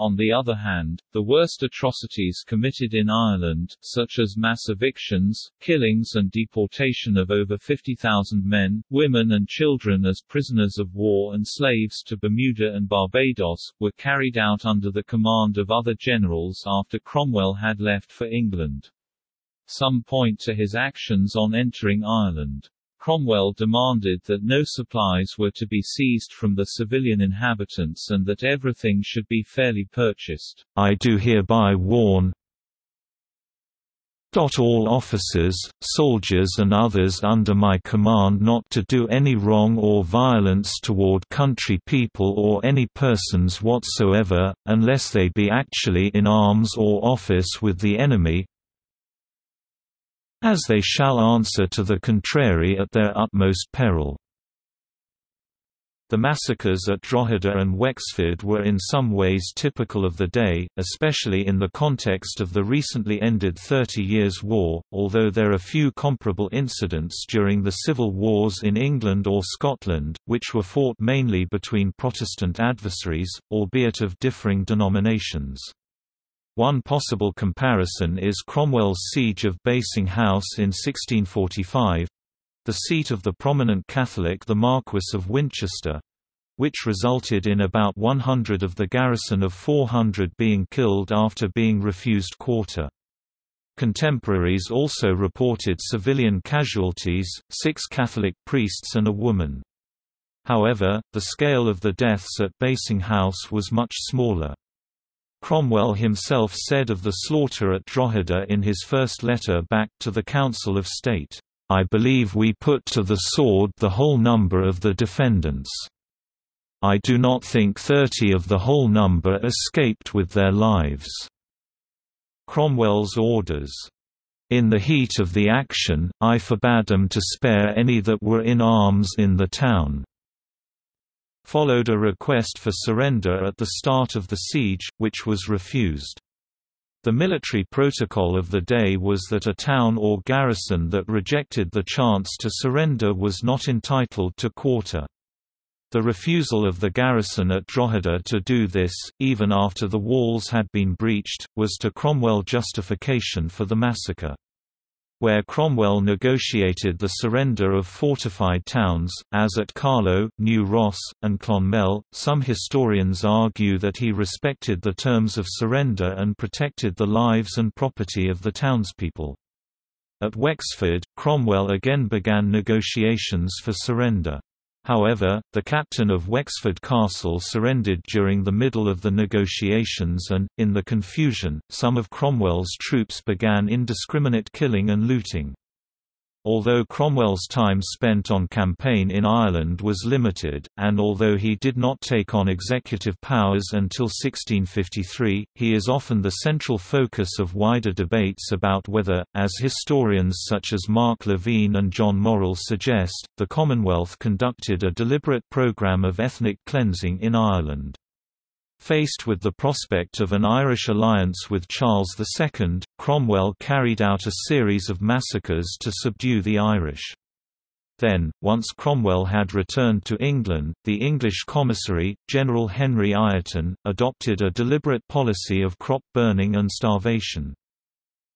On the other hand, the worst atrocities committed in Ireland, such as mass evictions, killings and deportation of over 50,000 men, women and children as prisoners of war and slaves to Bermuda and Barbados, were carried out under the command of other generals after Cromwell had left for England. Some point to his actions on entering Ireland. Cromwell demanded that no supplies were to be seized from the civilian inhabitants and that everything should be fairly purchased. I do hereby warn all officers, soldiers and others under my command not to do any wrong or violence toward country people or any persons whatsoever, unless they be actually in arms or office with the enemy, as they shall answer to the contrary at their utmost peril. The massacres at Drogheda and Wexford were in some ways typical of the day, especially in the context of the recently ended Thirty Years' War, although there are few comparable incidents during the civil wars in England or Scotland, which were fought mainly between Protestant adversaries, albeit of differing denominations. One possible comparison is Cromwell's siege of Basing House in 1645—the seat of the prominent Catholic the Marquess of Winchester—which resulted in about 100 of the garrison of 400 being killed after being refused quarter. Contemporaries also reported civilian casualties, six Catholic priests and a woman. However, the scale of the deaths at Basing House was much smaller. Cromwell himself said of the slaughter at Drogheda in his first letter back to the Council of State, "...I believe we put to the sword the whole number of the defendants. I do not think thirty of the whole number escaped with their lives." Cromwell's orders, in the heat of the action, I forbade them to spare any that were in arms in the town followed a request for surrender at the start of the siege, which was refused. The military protocol of the day was that a town or garrison that rejected the chance to surrender was not entitled to quarter. The refusal of the garrison at Drogheda to do this, even after the walls had been breached, was to Cromwell justification for the massacre where Cromwell negotiated the surrender of fortified towns, as at Carlow, New Ross, and Clonmel. Some historians argue that he respected the terms of surrender and protected the lives and property of the townspeople. At Wexford, Cromwell again began negotiations for surrender. However, the captain of Wexford Castle surrendered during the middle of the negotiations and, in the confusion, some of Cromwell's troops began indiscriminate killing and looting. Although Cromwell's time spent on campaign in Ireland was limited, and although he did not take on executive powers until 1653, he is often the central focus of wider debates about whether, as historians such as Mark Levene and John Morrill suggest, the Commonwealth conducted a deliberate programme of ethnic cleansing in Ireland. Faced with the prospect of an Irish alliance with Charles II, Cromwell carried out a series of massacres to subdue the Irish. Then, once Cromwell had returned to England, the English commissary, General Henry Ireton, adopted a deliberate policy of crop burning and starvation.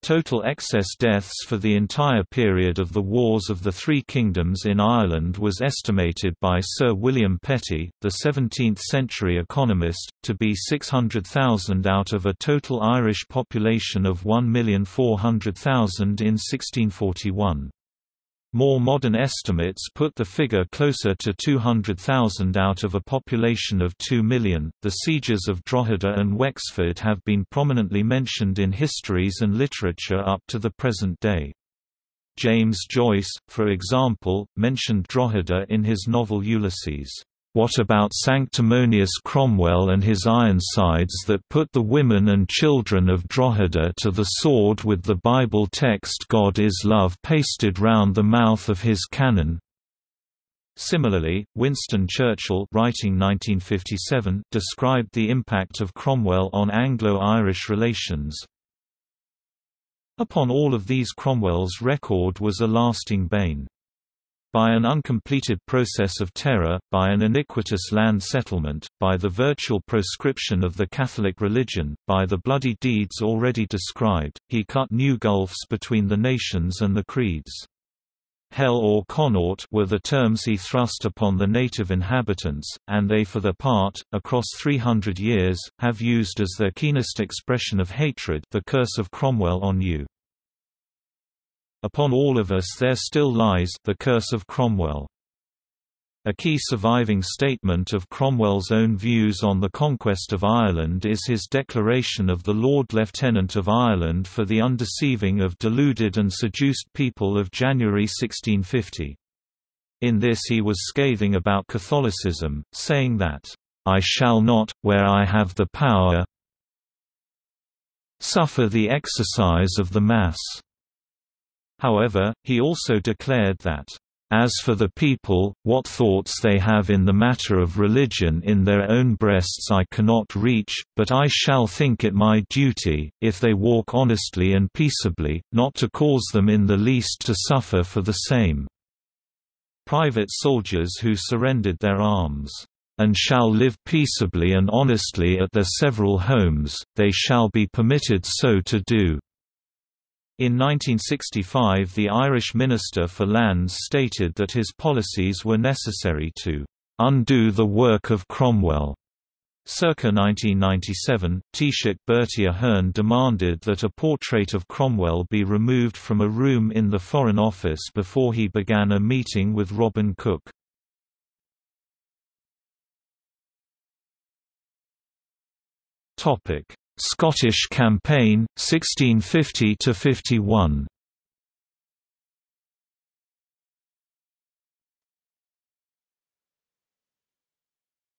Total excess deaths for the entire period of the Wars of the Three Kingdoms in Ireland was estimated by Sir William Petty, the 17th-century economist, to be 600,000 out of a total Irish population of 1,400,000 in 1641. More modern estimates put the figure closer to 200,000 out of a population of 2 million. The sieges of Drogheda and Wexford have been prominently mentioned in histories and literature up to the present day. James Joyce, for example, mentioned Drogheda in his novel Ulysses. What about sanctimonious Cromwell and his Ironsides that put the women and children of Drogheda to the sword with the Bible text God is love pasted round the mouth of his cannon? Similarly, Winston Churchill writing 1957 described the impact of Cromwell on Anglo-Irish relations. Upon all of these Cromwell's record was a lasting bane. By an uncompleted process of terror, by an iniquitous land settlement, by the virtual proscription of the Catholic religion, by the bloody deeds already described, he cut new gulfs between the nations and the creeds. Hell or Connaught were the terms he thrust upon the native inhabitants, and they for their part, across 300 years, have used as their keenest expression of hatred the curse of Cromwell on you. Upon all of us there still lies the curse of Cromwell. A key surviving statement of Cromwell's own views on the conquest of Ireland is his declaration of the Lord Lieutenant of Ireland for the undeceiving of deluded and seduced people of January 1650. In this he was scathing about Catholicism, saying that, "...I shall not, where I have the power suffer the exercise of the Mass." However, he also declared that, as for the people, what thoughts they have in the matter of religion in their own breasts I cannot reach, but I shall think it my duty, if they walk honestly and peaceably, not to cause them in the least to suffer for the same. Private soldiers who surrendered their arms, and shall live peaceably and honestly at their several homes, they shall be permitted so to do. In 1965 the Irish Minister for Lands stated that his policies were necessary to "...undo the work of Cromwell." Circa 1997, Taoiseach Bertie Ahern demanded that a portrait of Cromwell be removed from a room in the Foreign Office before he began a meeting with Robin Cook. Scottish Campaign, 1650–51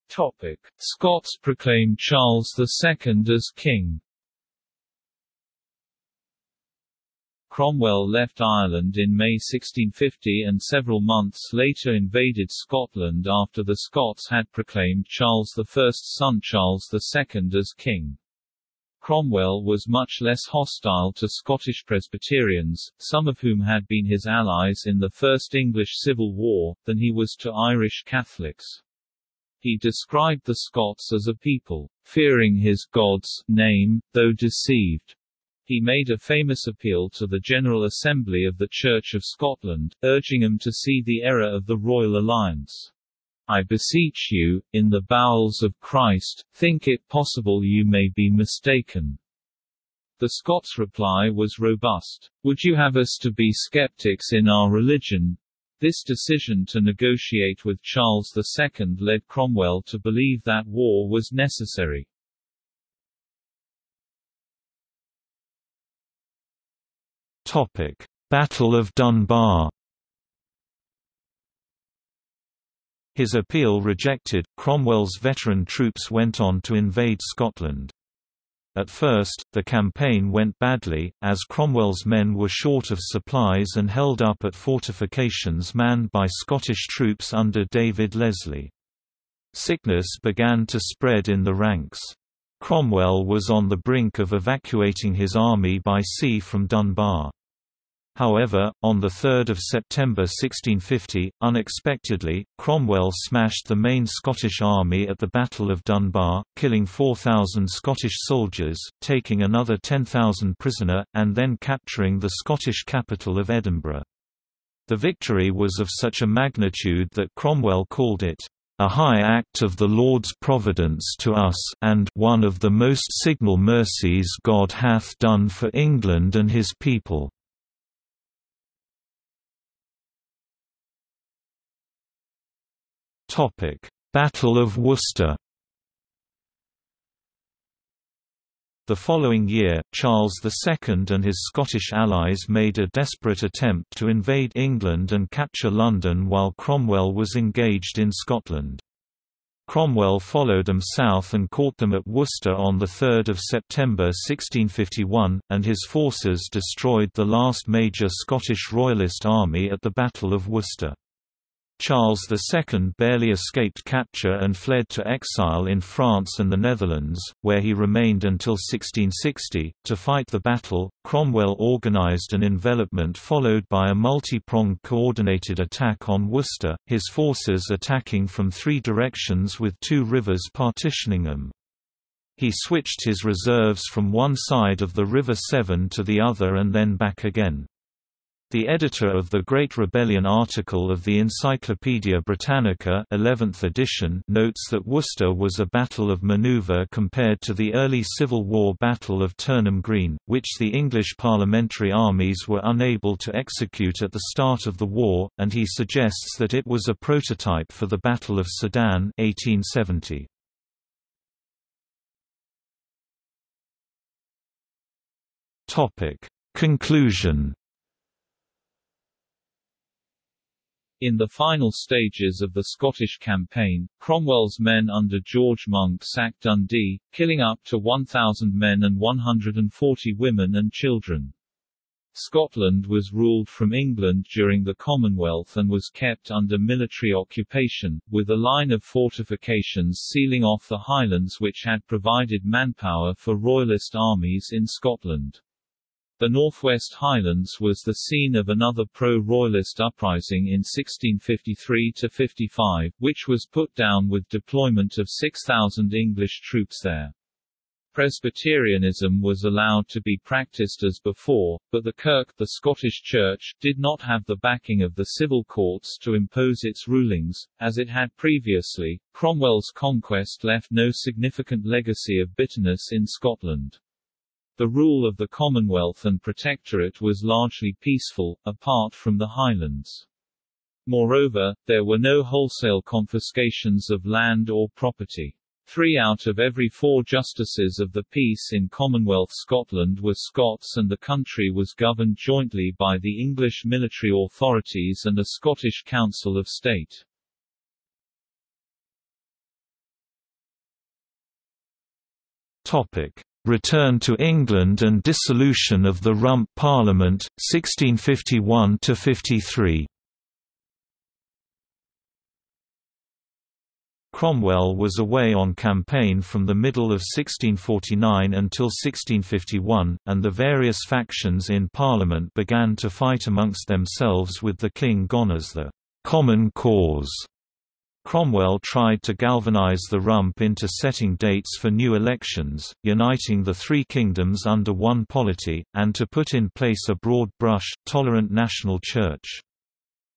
Topic: Scots proclaimed Charles II as king. Cromwell left Ireland in May 1650 and several months later invaded Scotland after the Scots had proclaimed Charles I's son Charles II as king. Cromwell was much less hostile to Scottish Presbyterians, some of whom had been his allies in the First English Civil War, than he was to Irish Catholics. He described the Scots as a people, fearing his God's name, though deceived. He made a famous appeal to the General Assembly of the Church of Scotland, urging them to see the error of the royal alliance. I beseech you, in the bowels of Christ, think it possible you may be mistaken. The Scots' reply was robust. Would you have us to be skeptics in our religion? This decision to negotiate with Charles II led Cromwell to believe that war was necessary. Topic: Battle of Dunbar His appeal rejected, Cromwell's veteran troops went on to invade Scotland. At first, the campaign went badly, as Cromwell's men were short of supplies and held up at fortifications manned by Scottish troops under David Leslie. Sickness began to spread in the ranks. Cromwell was on the brink of evacuating his army by sea from Dunbar. However, on 3 September 1650, unexpectedly, Cromwell smashed the main Scottish army at the Battle of Dunbar, killing 4,000 Scottish soldiers, taking another 10,000 prisoner, and then capturing the Scottish capital of Edinburgh. The victory was of such a magnitude that Cromwell called it, "...a high act of the Lord's providence to us and one of the most signal mercies God hath done for England and his people." Battle of Worcester The following year, Charles II and his Scottish allies made a desperate attempt to invade England and capture London while Cromwell was engaged in Scotland. Cromwell followed them south and caught them at Worcester on 3 September 1651, and his forces destroyed the last major Scottish Royalist army at the Battle of Worcester. Charles II barely escaped capture and fled to exile in France and the Netherlands, where he remained until 1660. To fight the battle, Cromwell organized an envelopment followed by a multi-pronged coordinated attack on Worcester, his forces attacking from three directions with two rivers partitioning them. He switched his reserves from one side of the River Severn to the other and then back again. The editor of the Great Rebellion article of the Encyclopaedia Britannica 11th edition notes that Worcester was a battle of manoeuvre compared to the early Civil War Battle of Turnham Green, which the English parliamentary armies were unable to execute at the start of the war, and he suggests that it was a prototype for the Battle of Sedan 1870. Conclusion In the final stages of the Scottish campaign, Cromwell's men under George Monck sacked Dundee, killing up to 1,000 men and 140 women and children. Scotland was ruled from England during the Commonwealth and was kept under military occupation, with a line of fortifications sealing off the Highlands which had provided manpower for Royalist armies in Scotland. The Northwest Highlands was the scene of another pro-royalist uprising in 1653–55, which was put down with deployment of 6,000 English troops there. Presbyterianism was allowed to be practiced as before, but the Kirk the Scottish Church did not have the backing of the civil courts to impose its rulings, as it had previously. Cromwell's conquest left no significant legacy of bitterness in Scotland. The rule of the Commonwealth and Protectorate was largely peaceful, apart from the Highlands. Moreover, there were no wholesale confiscations of land or property. Three out of every four justices of the peace in Commonwealth Scotland were Scots and the country was governed jointly by the English military authorities and a Scottish Council of State. Topic. Return to England and dissolution of the Rump Parliament, 1651–53 Cromwell was away on campaign from the middle of 1649 until 1651, and the various factions in Parliament began to fight amongst themselves with the king gone as the «common cause» Cromwell tried to galvanize the rump into setting dates for new elections, uniting the three kingdoms under one polity, and to put in place a broad-brush, tolerant national church.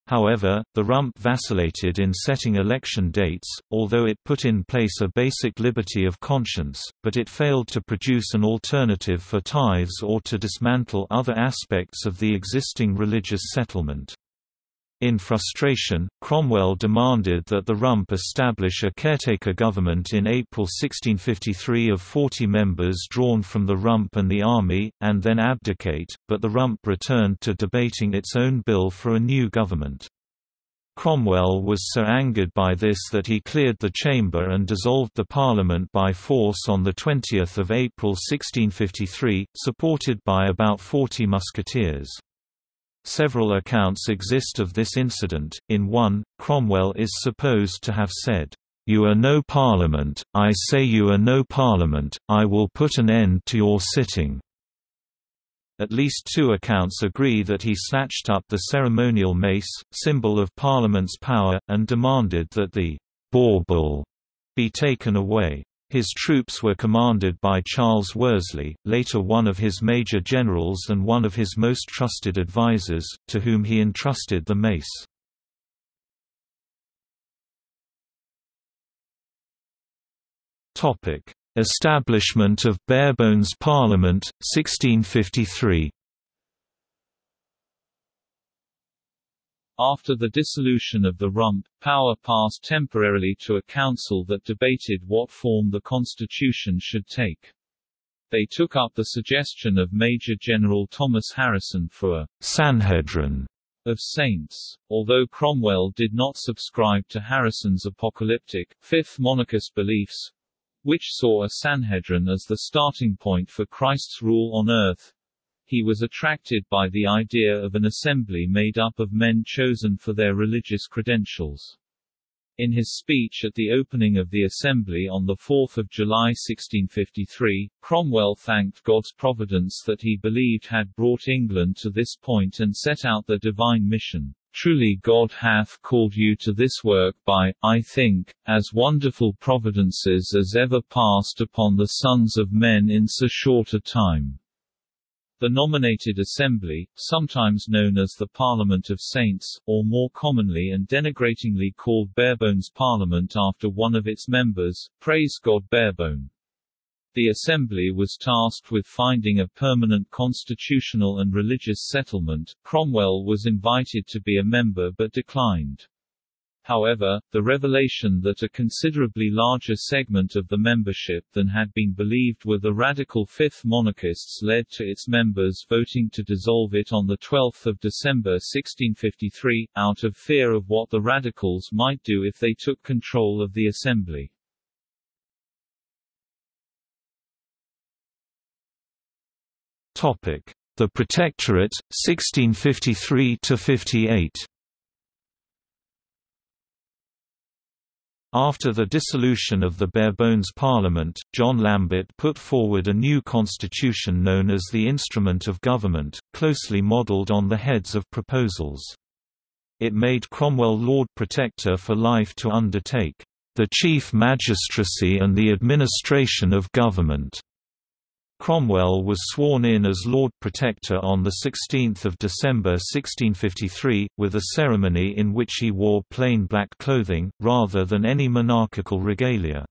However, the rump vacillated in setting election dates, although it put in place a basic liberty of conscience, but it failed to produce an alternative for tithes or to dismantle other aspects of the existing religious settlement. In frustration, Cromwell demanded that the Rump establish a caretaker government in April 1653 of 40 members drawn from the Rump and the army, and then abdicate, but the Rump returned to debating its own bill for a new government. Cromwell was so angered by this that he cleared the chamber and dissolved the parliament by force on 20 April 1653, supported by about 40 musketeers. Several accounts exist of this incident, in one, Cromwell is supposed to have said, "'You are no parliament, I say you are no parliament, I will put an end to your sitting.' At least two accounts agree that he snatched up the ceremonial mace, symbol of Parliament's power, and demanded that the bauble be taken away. His troops were commanded by Charles Worsley, later one of his major generals and one of his most trusted advisers, to whom he entrusted the mace. Establishment of Barebones Parliament, 1653 After the dissolution of the Rump, power passed temporarily to a council that debated what form the constitution should take. They took up the suggestion of Major General Thomas Harrison for a Sanhedrin of saints. Although Cromwell did not subscribe to Harrison's apocalyptic, fifth monarchist beliefs, which saw a Sanhedrin as the starting point for Christ's rule on earth. He was attracted by the idea of an assembly made up of men chosen for their religious credentials. In his speech at the opening of the Assembly on 4 July 1653, Cromwell thanked God's providence that he believed had brought England to this point and set out the divine mission. Truly God hath called you to this work by, I think, as wonderful providences as ever passed upon the sons of men in so short a time. The nominated assembly, sometimes known as the Parliament of Saints, or more commonly and denigratingly called Barebones Parliament after one of its members, praise God Barebone. The Assembly was tasked with finding a permanent constitutional and religious settlement. Cromwell was invited to be a member but declined. However, the revelation that a considerably larger segment of the membership than had been believed were the radical Fifth Monarchists led to its members voting to dissolve it on 12 December 1653, out of fear of what the Radicals might do if they took control of the Assembly. The Protectorate, 1653–58 After the dissolution of the Barebones Parliament, John Lambert put forward a new constitution known as the Instrument of Government, closely modelled on the heads of proposals. It made Cromwell Lord Protector for life to undertake, "...the chief magistracy and the administration of government." Cromwell was sworn in as Lord Protector on 16 December 1653, with a ceremony in which he wore plain black clothing, rather than any monarchical regalia.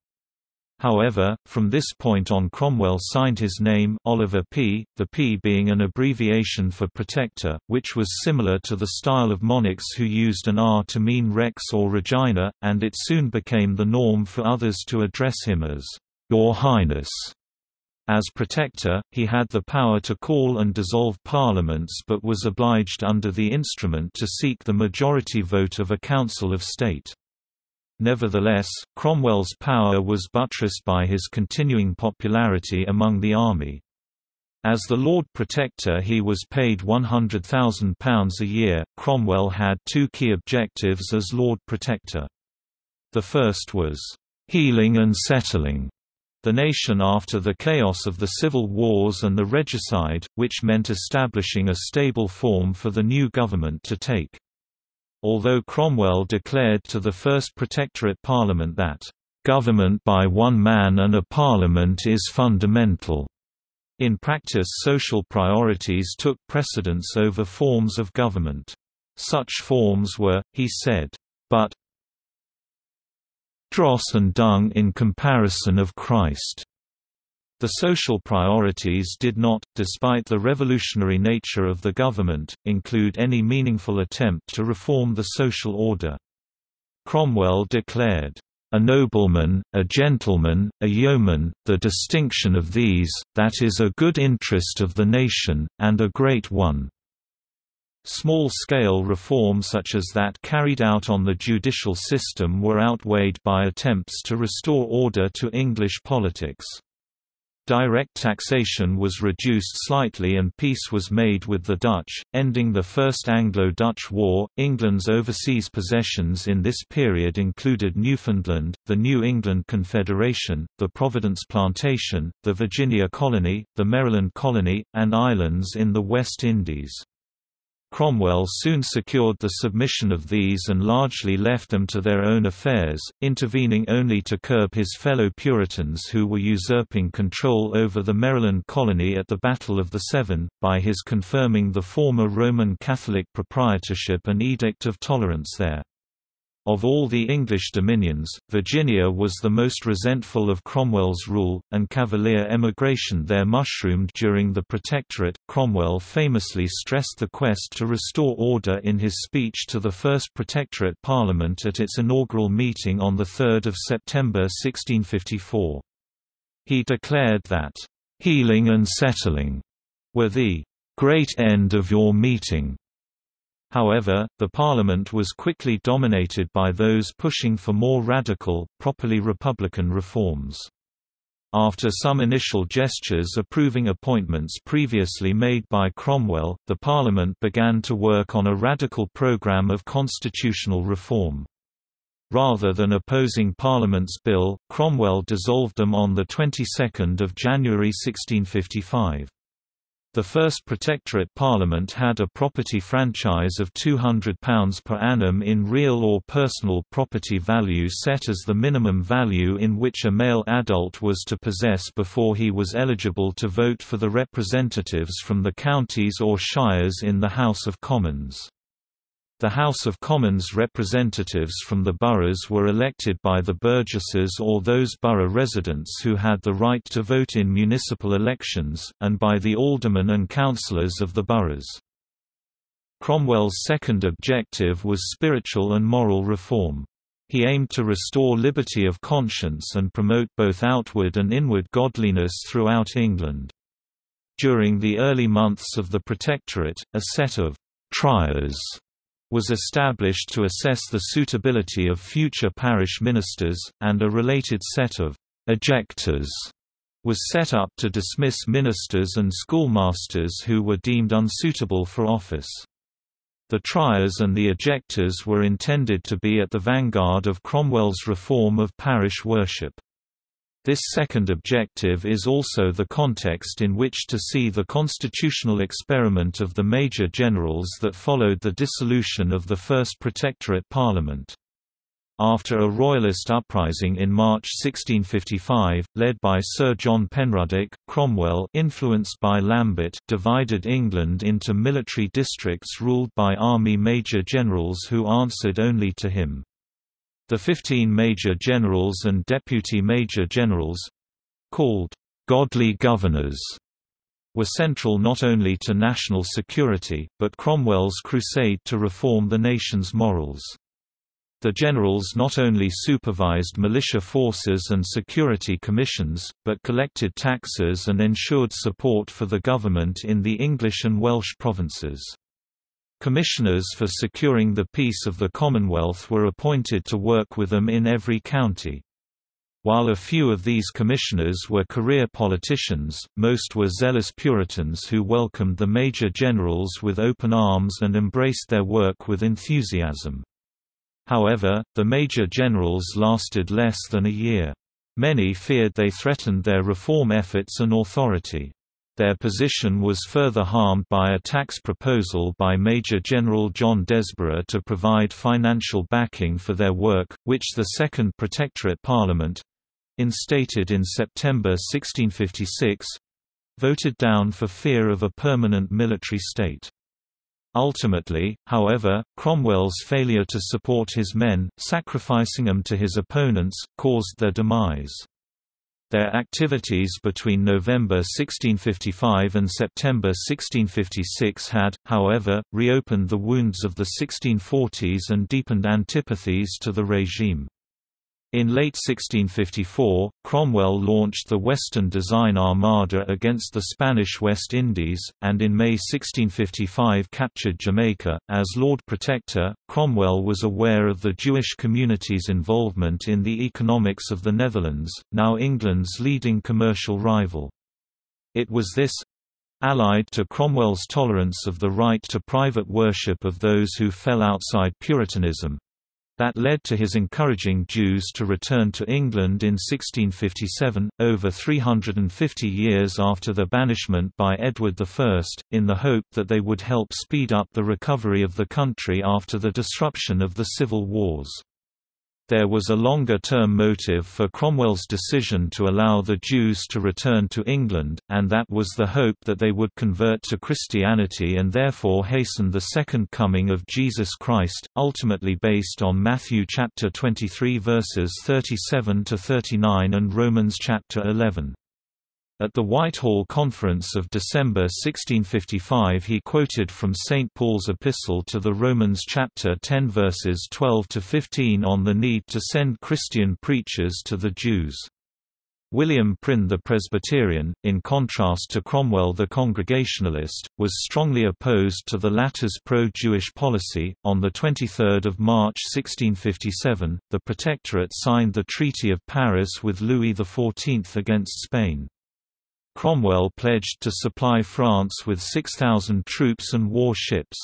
However, from this point on Cromwell signed his name Oliver P., the P being an abbreviation for Protector, which was similar to the style of monarchs who used an R to mean Rex or Regina, and it soon became the norm for others to address him as, Your Highness. As protector, he had the power to call and dissolve parliaments but was obliged under the instrument to seek the majority vote of a Council of State. Nevertheless, Cromwell's power was buttressed by his continuing popularity among the army. As the Lord Protector he was paid £100,000 a year. Cromwell had two key objectives as Lord Protector. The first was, "...healing and settling." The nation after the chaos of the civil wars and the regicide, which meant establishing a stable form for the new government to take. Although Cromwell declared to the First Protectorate Parliament that, "...government by one man and a parliament is fundamental." In practice social priorities took precedence over forms of government. Such forms were, he said, but dross and dung in comparison of Christ. The social priorities did not, despite the revolutionary nature of the government, include any meaningful attempt to reform the social order. Cromwell declared, "...a nobleman, a gentleman, a yeoman, the distinction of these, that is a good interest of the nation, and a great one." Small-scale reform such as that carried out on the judicial system were outweighed by attempts to restore order to English politics. Direct taxation was reduced slightly and peace was made with the Dutch, ending the First Anglo-Dutch War. England's overseas possessions in this period included Newfoundland, the New England Confederation, the Providence Plantation, the Virginia Colony, the Maryland Colony, and islands in the West Indies. Cromwell soon secured the submission of these and largely left them to their own affairs, intervening only to curb his fellow Puritans who were usurping control over the Maryland colony at the Battle of the Severn, by his confirming the former Roman Catholic proprietorship and Edict of Tolerance there. Of all the English dominions, Virginia was the most resentful of Cromwell's rule, and Cavalier emigration there mushroomed during the Protectorate. Cromwell famously stressed the quest to restore order in his speech to the First Protectorate Parliament at its inaugural meeting on 3 September 1654. He declared that, "...healing and settling," were the "...great end of your meeting." However, the parliament was quickly dominated by those pushing for more radical, properly republican reforms. After some initial gestures approving appointments previously made by Cromwell, the Parliament began to work on a radical programme of constitutional reform. Rather than opposing Parliament's bill, Cromwell dissolved them on the 22nd of January 1655. The first Protectorate Parliament had a property franchise of £200 per annum in real or personal property value set as the minimum value in which a male adult was to possess before he was eligible to vote for the representatives from the counties or shires in the House of Commons. The House of Commons representatives from the boroughs were elected by the burgesses or those borough residents who had the right to vote in municipal elections, and by the aldermen and councillors of the boroughs. Cromwell's second objective was spiritual and moral reform. He aimed to restore liberty of conscience and promote both outward and inward godliness throughout England. During the early months of the Protectorate, a set of «triers» was established to assess the suitability of future parish ministers, and a related set of ejectors was set up to dismiss ministers and schoolmasters who were deemed unsuitable for office. The triers and the ejectors were intended to be at the vanguard of Cromwell's reform of parish worship. This second objective is also the context in which to see the constitutional experiment of the Major Generals that followed the dissolution of the First Protectorate Parliament. After a Royalist uprising in March 1655, led by Sir John Penruddock, Cromwell influenced by Lambert divided England into military districts ruled by army major generals who answered only to him. The 15 major generals and deputy major generals—called «godly governors» were central not only to national security, but Cromwell's crusade to reform the nation's morals. The generals not only supervised militia forces and security commissions, but collected taxes and ensured support for the government in the English and Welsh provinces. Commissioners for securing the peace of the Commonwealth were appointed to work with them in every county. While a few of these commissioners were career politicians, most were zealous Puritans who welcomed the major generals with open arms and embraced their work with enthusiasm. However, the major generals lasted less than a year. Many feared they threatened their reform efforts and authority. Their position was further harmed by a tax proposal by Major General John Desborough to provide financial backing for their work, which the Second Protectorate Parliament—instated in September 1656—voted down for fear of a permanent military state. Ultimately, however, Cromwell's failure to support his men, sacrificing them to his opponents, caused their demise. Their activities between November 1655 and September 1656 had, however, reopened the wounds of the 1640s and deepened antipathies to the regime. In late 1654, Cromwell launched the Western Design Armada against the Spanish West Indies, and in May 1655 captured Jamaica. As Lord Protector, Cromwell was aware of the Jewish community's involvement in the economics of the Netherlands, now England's leading commercial rival. It was this allied to Cromwell's tolerance of the right to private worship of those who fell outside Puritanism, that led to his encouraging Jews to return to England in 1657, over 350 years after the banishment by Edward I, in the hope that they would help speed up the recovery of the country after the disruption of the civil wars. There was a longer-term motive for Cromwell's decision to allow the Jews to return to England, and that was the hope that they would convert to Christianity and therefore hasten the second coming of Jesus Christ, ultimately based on Matthew chapter 23 verses 37 to 39 and Romans chapter 11. At the Whitehall Conference of December 1655 he quoted from St. Paul's Epistle to the Romans chapter 10 verses 12 to 15 on the need to send Christian preachers to the Jews. William Prynne the Presbyterian, in contrast to Cromwell the Congregationalist, was strongly opposed to the latter's pro-Jewish policy. On the 23rd of March 1657, the Protectorate signed the Treaty of Paris with Louis XIV against Spain. Cromwell pledged to supply France with 6,000 troops and warships.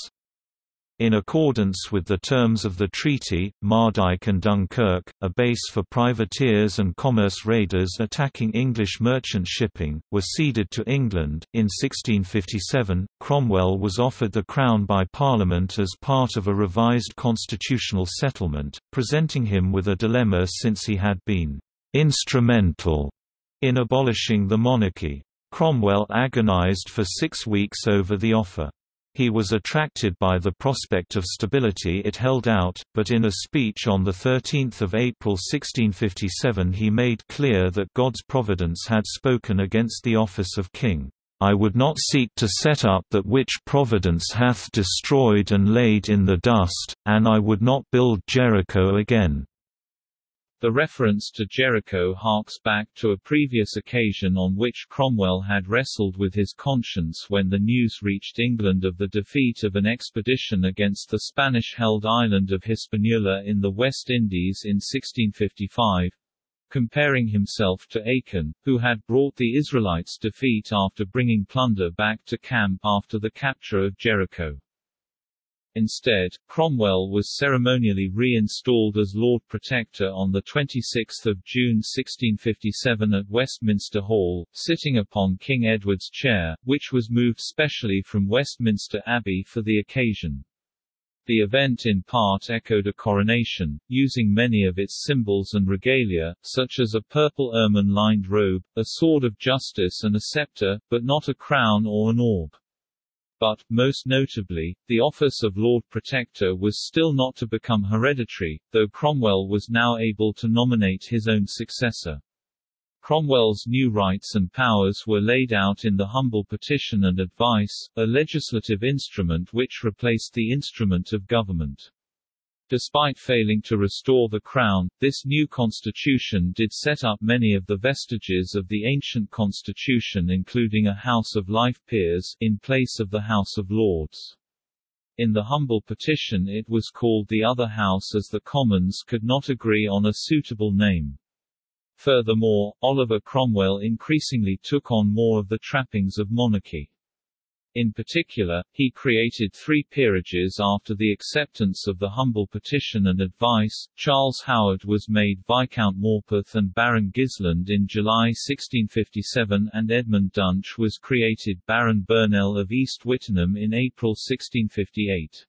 In accordance with the terms of the treaty, Mardyke and Dunkirk, a base for privateers and commerce raiders attacking English merchant shipping, were ceded to England. In 1657, Cromwell was offered the crown by Parliament as part of a revised constitutional settlement, presenting him with a dilemma since he had been instrumental in abolishing the monarchy. Cromwell agonized for six weeks over the offer. He was attracted by the prospect of stability it held out, but in a speech on 13 April 1657 he made clear that God's providence had spoken against the office of king. I would not seek to set up that which providence hath destroyed and laid in the dust, and I would not build Jericho again. The reference to Jericho harks back to a previous occasion on which Cromwell had wrestled with his conscience when the news reached England of the defeat of an expedition against the Spanish-held island of Hispaniola in the West Indies in 1655 comparing himself to Achan, who had brought the Israelites defeat after bringing plunder back to camp after the capture of Jericho. Instead, Cromwell was ceremonially re-installed as Lord Protector on 26 June 1657 at Westminster Hall, sitting upon King Edward's chair, which was moved specially from Westminster Abbey for the occasion. The event in part echoed a coronation, using many of its symbols and regalia, such as a purple ermine-lined robe, a sword of justice and a scepter, but not a crown or an orb but, most notably, the office of Lord Protector was still not to become hereditary, though Cromwell was now able to nominate his own successor. Cromwell's new rights and powers were laid out in the humble petition and advice, a legislative instrument which replaced the instrument of government. Despite failing to restore the crown, this new constitution did set up many of the vestiges of the ancient constitution including a House of Life Peers, in place of the House of Lords. In the humble petition it was called the other house as the Commons could not agree on a suitable name. Furthermore, Oliver Cromwell increasingly took on more of the trappings of monarchy. In particular, he created three peerages after the acceptance of the humble petition and advice. Charles Howard was made Viscount Morpeth and Baron Gilsland in July 1657 and Edmund Dunch was created Baron Burnell of East Wittenham in April 1658.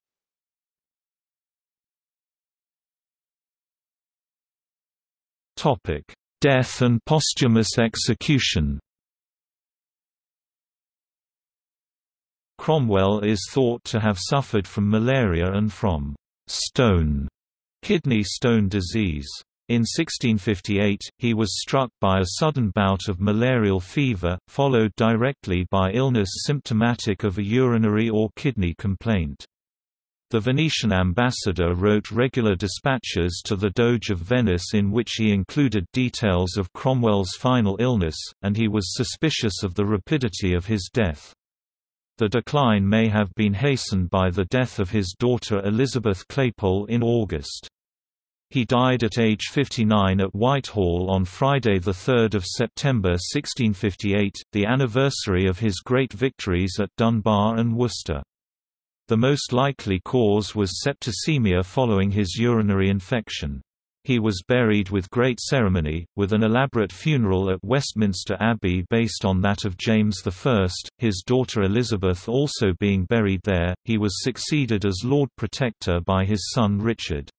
Topic: Death and posthumous execution. Cromwell is thought to have suffered from malaria and from stone kidney stone disease. In 1658, he was struck by a sudden bout of malarial fever, followed directly by illness symptomatic of a urinary or kidney complaint. The Venetian ambassador wrote regular dispatches to the Doge of Venice in which he included details of Cromwell's final illness, and he was suspicious of the rapidity of his death. The decline may have been hastened by the death of his daughter Elizabeth Claypole in August. He died at age 59 at Whitehall on Friday 3 September 1658, the anniversary of his great victories at Dunbar and Worcester. The most likely cause was septicemia following his urinary infection. He was buried with great ceremony, with an elaborate funeral at Westminster Abbey based on that of James I, his daughter Elizabeth also being buried there. He was succeeded as Lord Protector by his son Richard.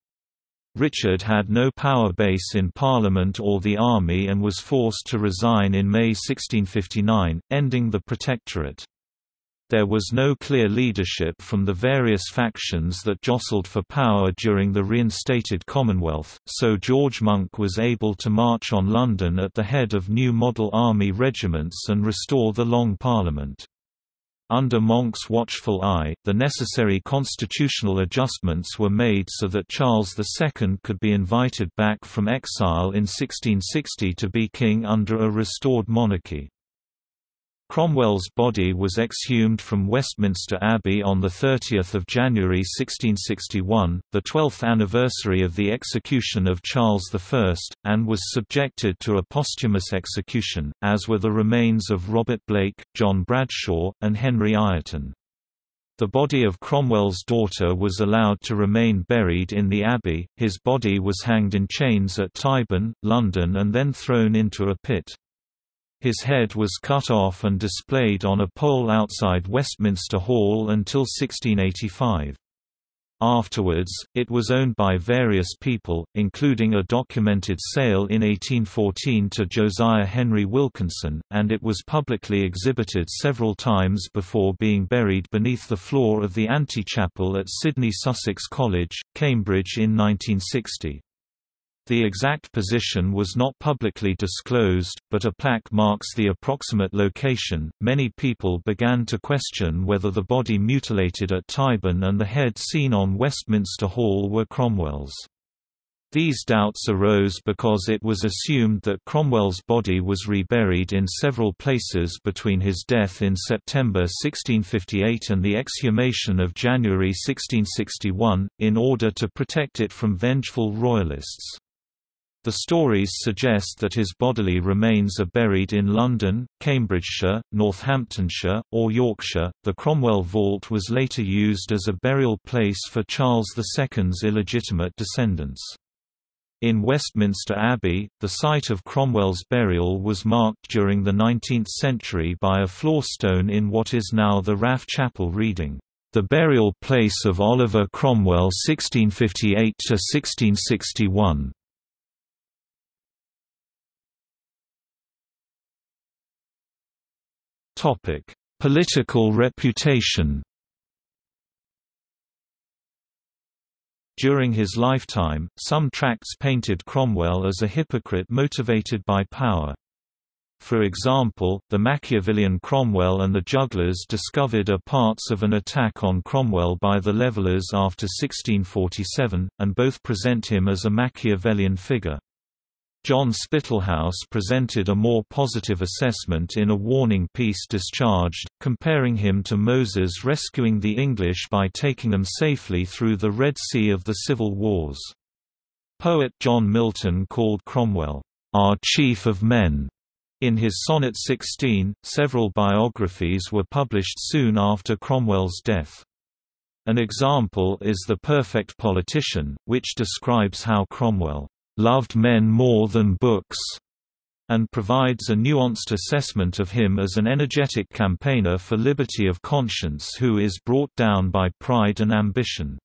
Richard had no power base in Parliament or the army and was forced to resign in May 1659, ending the Protectorate. There was no clear leadership from the various factions that jostled for power during the reinstated Commonwealth, so George Monck was able to march on London at the head of new model army regiments and restore the Long Parliament. Under Monck's watchful eye, the necessary constitutional adjustments were made so that Charles II could be invited back from exile in 1660 to be king under a restored monarchy. Cromwell's body was exhumed from Westminster Abbey on 30 January 1661, the 12th anniversary of the execution of Charles I, and was subjected to a posthumous execution, as were the remains of Robert Blake, John Bradshaw, and Henry Ireton. The body of Cromwell's daughter was allowed to remain buried in the abbey, his body was hanged in chains at Tyburn, London and then thrown into a pit. His head was cut off and displayed on a pole outside Westminster Hall until 1685. Afterwards, it was owned by various people, including a documented sale in 1814 to Josiah Henry Wilkinson, and it was publicly exhibited several times before being buried beneath the floor of the antechapel at Sidney Sussex College, Cambridge in 1960. The exact position was not publicly disclosed, but a plaque marks the approximate location. Many people began to question whether the body mutilated at Tyburn and the head seen on Westminster Hall were Cromwell's. These doubts arose because it was assumed that Cromwell's body was reburied in several places between his death in September 1658 and the exhumation of January 1661, in order to protect it from vengeful royalists. The stories suggest that his bodily remains are buried in London, Cambridgeshire, Northamptonshire, or Yorkshire. The Cromwell Vault was later used as a burial place for Charles II's illegitimate descendants. In Westminster Abbey, the site of Cromwell's burial was marked during the 19th century by a floor stone in what is now the RAF Chapel reading, "...the burial place of Oliver Cromwell 1658–1661." Topic: Political reputation. During his lifetime, some tracts painted Cromwell as a hypocrite motivated by power. For example, the Machiavellian Cromwell and the Jugglers discovered are parts of an attack on Cromwell by the Levellers after 1647, and both present him as a Machiavellian figure. John Spittlehouse presented a more positive assessment in a warning piece discharged, comparing him to Moses rescuing the English by taking them safely through the Red Sea of the Civil Wars. Poet John Milton called Cromwell, "...our chief of men." In his Sonnet 16, several biographies were published soon after Cromwell's death. An example is The Perfect Politician, which describes how Cromwell loved men more than books, and provides a nuanced assessment of him as an energetic campaigner for liberty of conscience who is brought down by pride and ambition.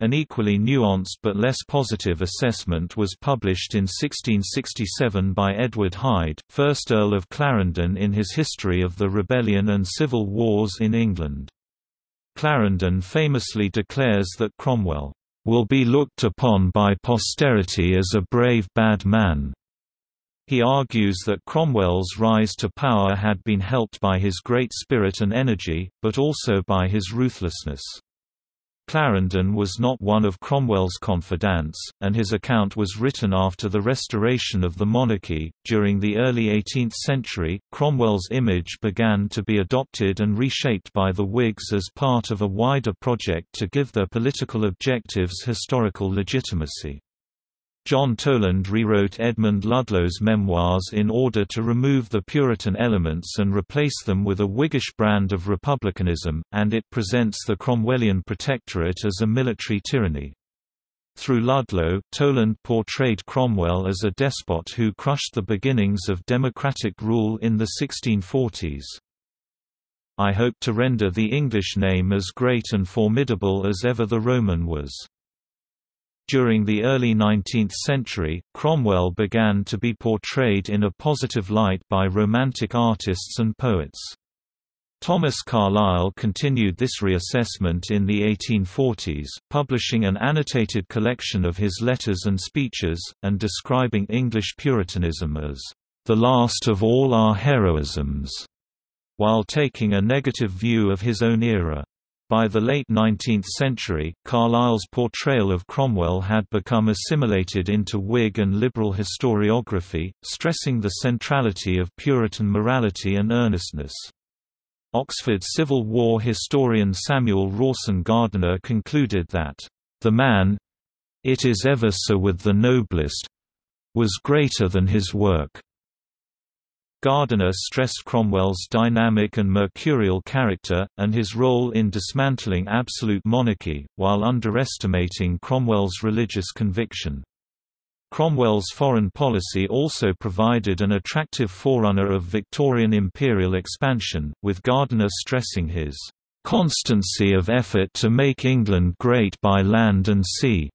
An equally nuanced but less positive assessment was published in 1667 by Edward Hyde, 1st Earl of Clarendon in his History of the Rebellion and Civil Wars in England. Clarendon famously declares that Cromwell will be looked upon by posterity as a brave bad man. He argues that Cromwell's rise to power had been helped by his great spirit and energy, but also by his ruthlessness. Clarendon was not one of Cromwell's confidants, and his account was written after the restoration of the monarchy. During the early 18th century, Cromwell's image began to be adopted and reshaped by the Whigs as part of a wider project to give their political objectives historical legitimacy. John Toland rewrote Edmund Ludlow's memoirs in order to remove the Puritan elements and replace them with a Whiggish brand of republicanism, and it presents the Cromwellian protectorate as a military tyranny. Through Ludlow, Toland portrayed Cromwell as a despot who crushed the beginnings of democratic rule in the 1640s. I hope to render the English name as great and formidable as ever the Roman was. During the early 19th century, Cromwell began to be portrayed in a positive light by Romantic artists and poets. Thomas Carlyle continued this reassessment in the 1840s, publishing an annotated collection of his letters and speeches, and describing English Puritanism as, "...the last of all our heroisms", while taking a negative view of his own era. By the late 19th century, Carlyle's portrayal of Cromwell had become assimilated into Whig and liberal historiography, stressing the centrality of Puritan morality and earnestness. Oxford Civil War historian Samuel Rawson Gardiner concluded that, "...the man—it is ever so with the noblest—was greater than his work." Gardiner stressed Cromwell's dynamic and mercurial character, and his role in dismantling absolute monarchy, while underestimating Cromwell's religious conviction. Cromwell's foreign policy also provided an attractive forerunner of Victorian imperial expansion, with Gardiner stressing his "...constancy of effort to make England great by land and sea."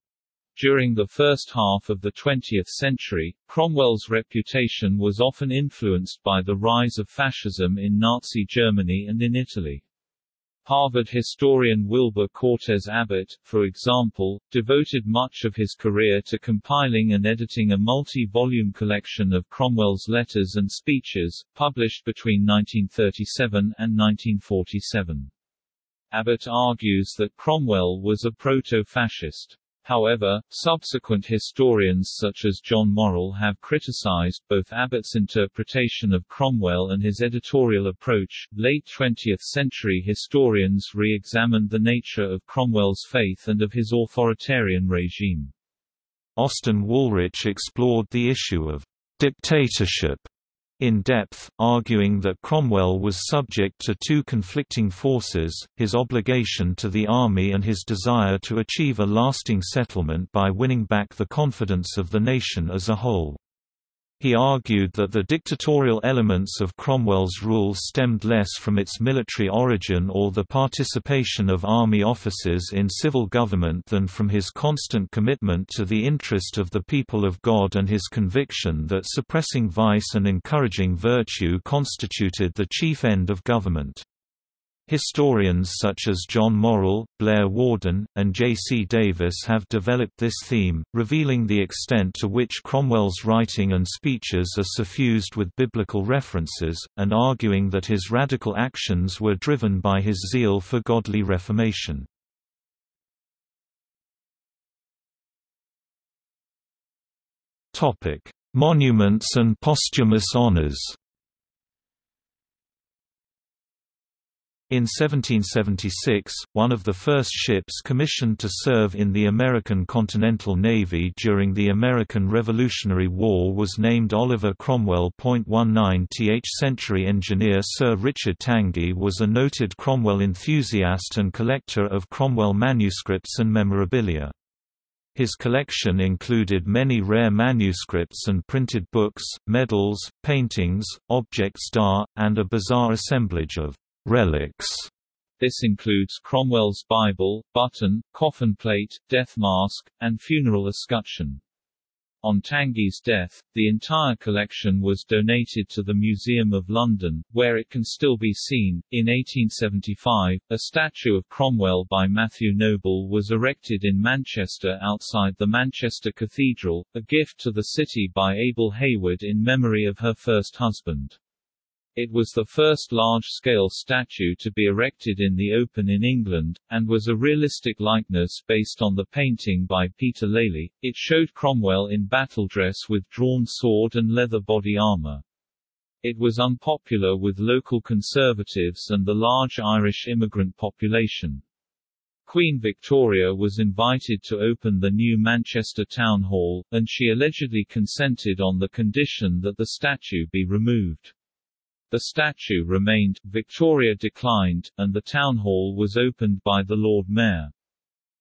During the first half of the 20th century, Cromwell's reputation was often influenced by the rise of fascism in Nazi Germany and in Italy. Harvard historian Wilbur Cortez Abbott, for example, devoted much of his career to compiling and editing a multi-volume collection of Cromwell's letters and speeches, published between 1937 and 1947. Abbott argues that Cromwell was a proto-fascist. However, subsequent historians such as John Morrill have criticized both Abbott's interpretation of Cromwell and his editorial approach. Late 20th century historians re examined the nature of Cromwell's faith and of his authoritarian regime. Austin Woolrych explored the issue of dictatorship in depth, arguing that Cromwell was subject to two conflicting forces, his obligation to the army and his desire to achieve a lasting settlement by winning back the confidence of the nation as a whole. He argued that the dictatorial elements of Cromwell's rule stemmed less from its military origin or the participation of army officers in civil government than from his constant commitment to the interest of the people of God and his conviction that suppressing vice and encouraging virtue constituted the chief end of government. Historians such as John Morrill, Blair Worden, and J. C. Davis have developed this theme, revealing the extent to which Cromwell's writing and speeches are suffused with biblical references, and arguing that his radical actions were driven by his zeal for godly reformation. Monuments and posthumous honors In 1776, one of the first ships commissioned to serve in the American Continental Navy during the American Revolutionary War was named Oliver Cromwell. 19th century engineer Sir Richard Tangye was a noted Cromwell enthusiast and collector of Cromwell manuscripts and memorabilia. His collection included many rare manuscripts and printed books, medals, paintings, objects d'art, and a bizarre assemblage of relics. This includes Cromwell's Bible, button, coffin plate, death mask, and funeral escutcheon. On Tangye's death, the entire collection was donated to the Museum of London, where it can still be seen. In 1875, a statue of Cromwell by Matthew Noble was erected in Manchester outside the Manchester Cathedral, a gift to the city by Abel Heywood in memory of her first husband. It was the first large-scale statue to be erected in the open in England, and was a realistic likeness based on the painting by Peter Lely. It showed Cromwell in battle dress with drawn sword and leather body armor. It was unpopular with local conservatives and the large Irish immigrant population. Queen Victoria was invited to open the new Manchester Town Hall, and she allegedly consented on the condition that the statue be removed. The statue remained, Victoria declined, and the town hall was opened by the Lord Mayor.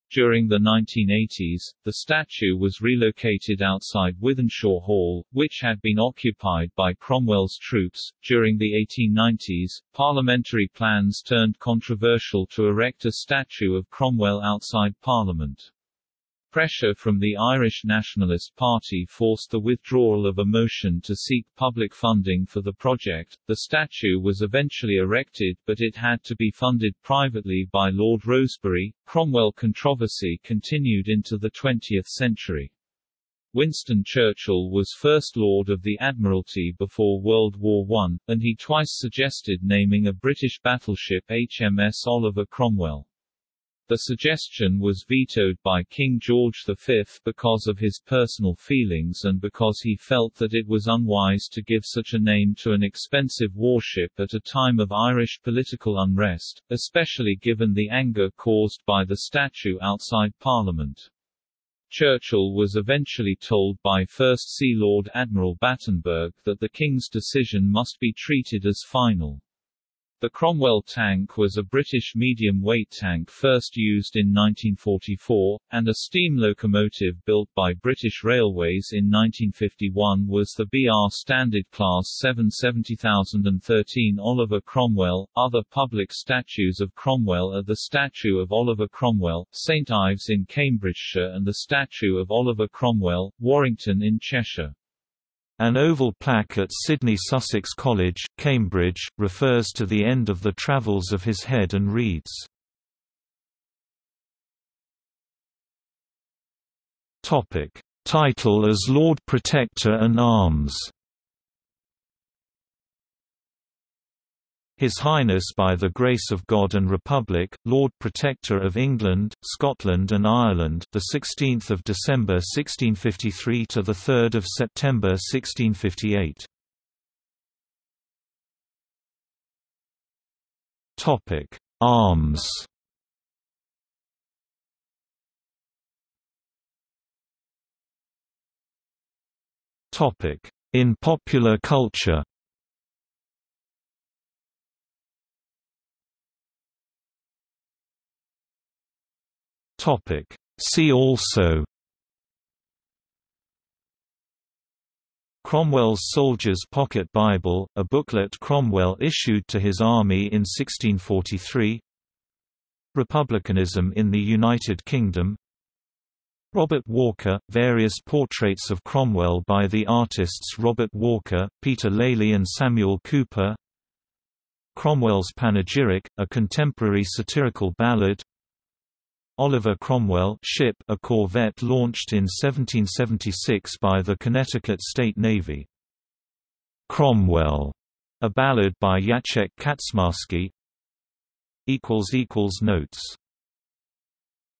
During the 1980s, the statue was relocated outside Wythenshawe Hall, which had been occupied by Cromwell's troops. During the 1890s, parliamentary plans turned controversial to erect a statue of Cromwell outside Parliament. Pressure from the Irish Nationalist Party forced the withdrawal of a motion to seek public funding for the project. The statue was eventually erected, but it had to be funded privately by Lord Rosebery. Cromwell controversy continued into the 20th century. Winston Churchill was First Lord of the Admiralty before World War I, and he twice suggested naming a British battleship HMS Oliver Cromwell. The suggestion was vetoed by King George V because of his personal feelings and because he felt that it was unwise to give such a name to an expensive warship at a time of Irish political unrest, especially given the anger caused by the statue outside Parliament. Churchill was eventually told by First Sea Lord Admiral Battenberg that the King's decision must be treated as final. The Cromwell tank was a British medium-weight tank first used in 1944, and a steam locomotive built by British Railways in 1951 was the BR Standard Class 770013 Oliver Cromwell. Other public statues of Cromwell are the statue of Oliver Cromwell, St Ives in Cambridgeshire and the statue of Oliver Cromwell, Warrington in Cheshire. An oval plaque at Sidney Sussex College, Cambridge, refers to the end of the travels of his head and reads, Title as Lord Protector and Arms His Highness by the Grace of God and Republic, Lord Protector of England, Scotland and Ireland, the 16th of December 1653 to the 3rd of September 1658. Topic: Arms. Topic: In popular culture. Topic. See also Cromwell's Soldier's Pocket Bible, a booklet Cromwell issued to his army in 1643 Republicanism in the United Kingdom Robert Walker, various portraits of Cromwell by the artists Robert Walker, Peter Lely and Samuel Cooper Cromwell's Panegyric, a contemporary satirical ballad Oliver Cromwell ship a corvette launched in 1776 by the Connecticut State Navy. Cromwell, a ballad by Jacek Kaczmarski. Notes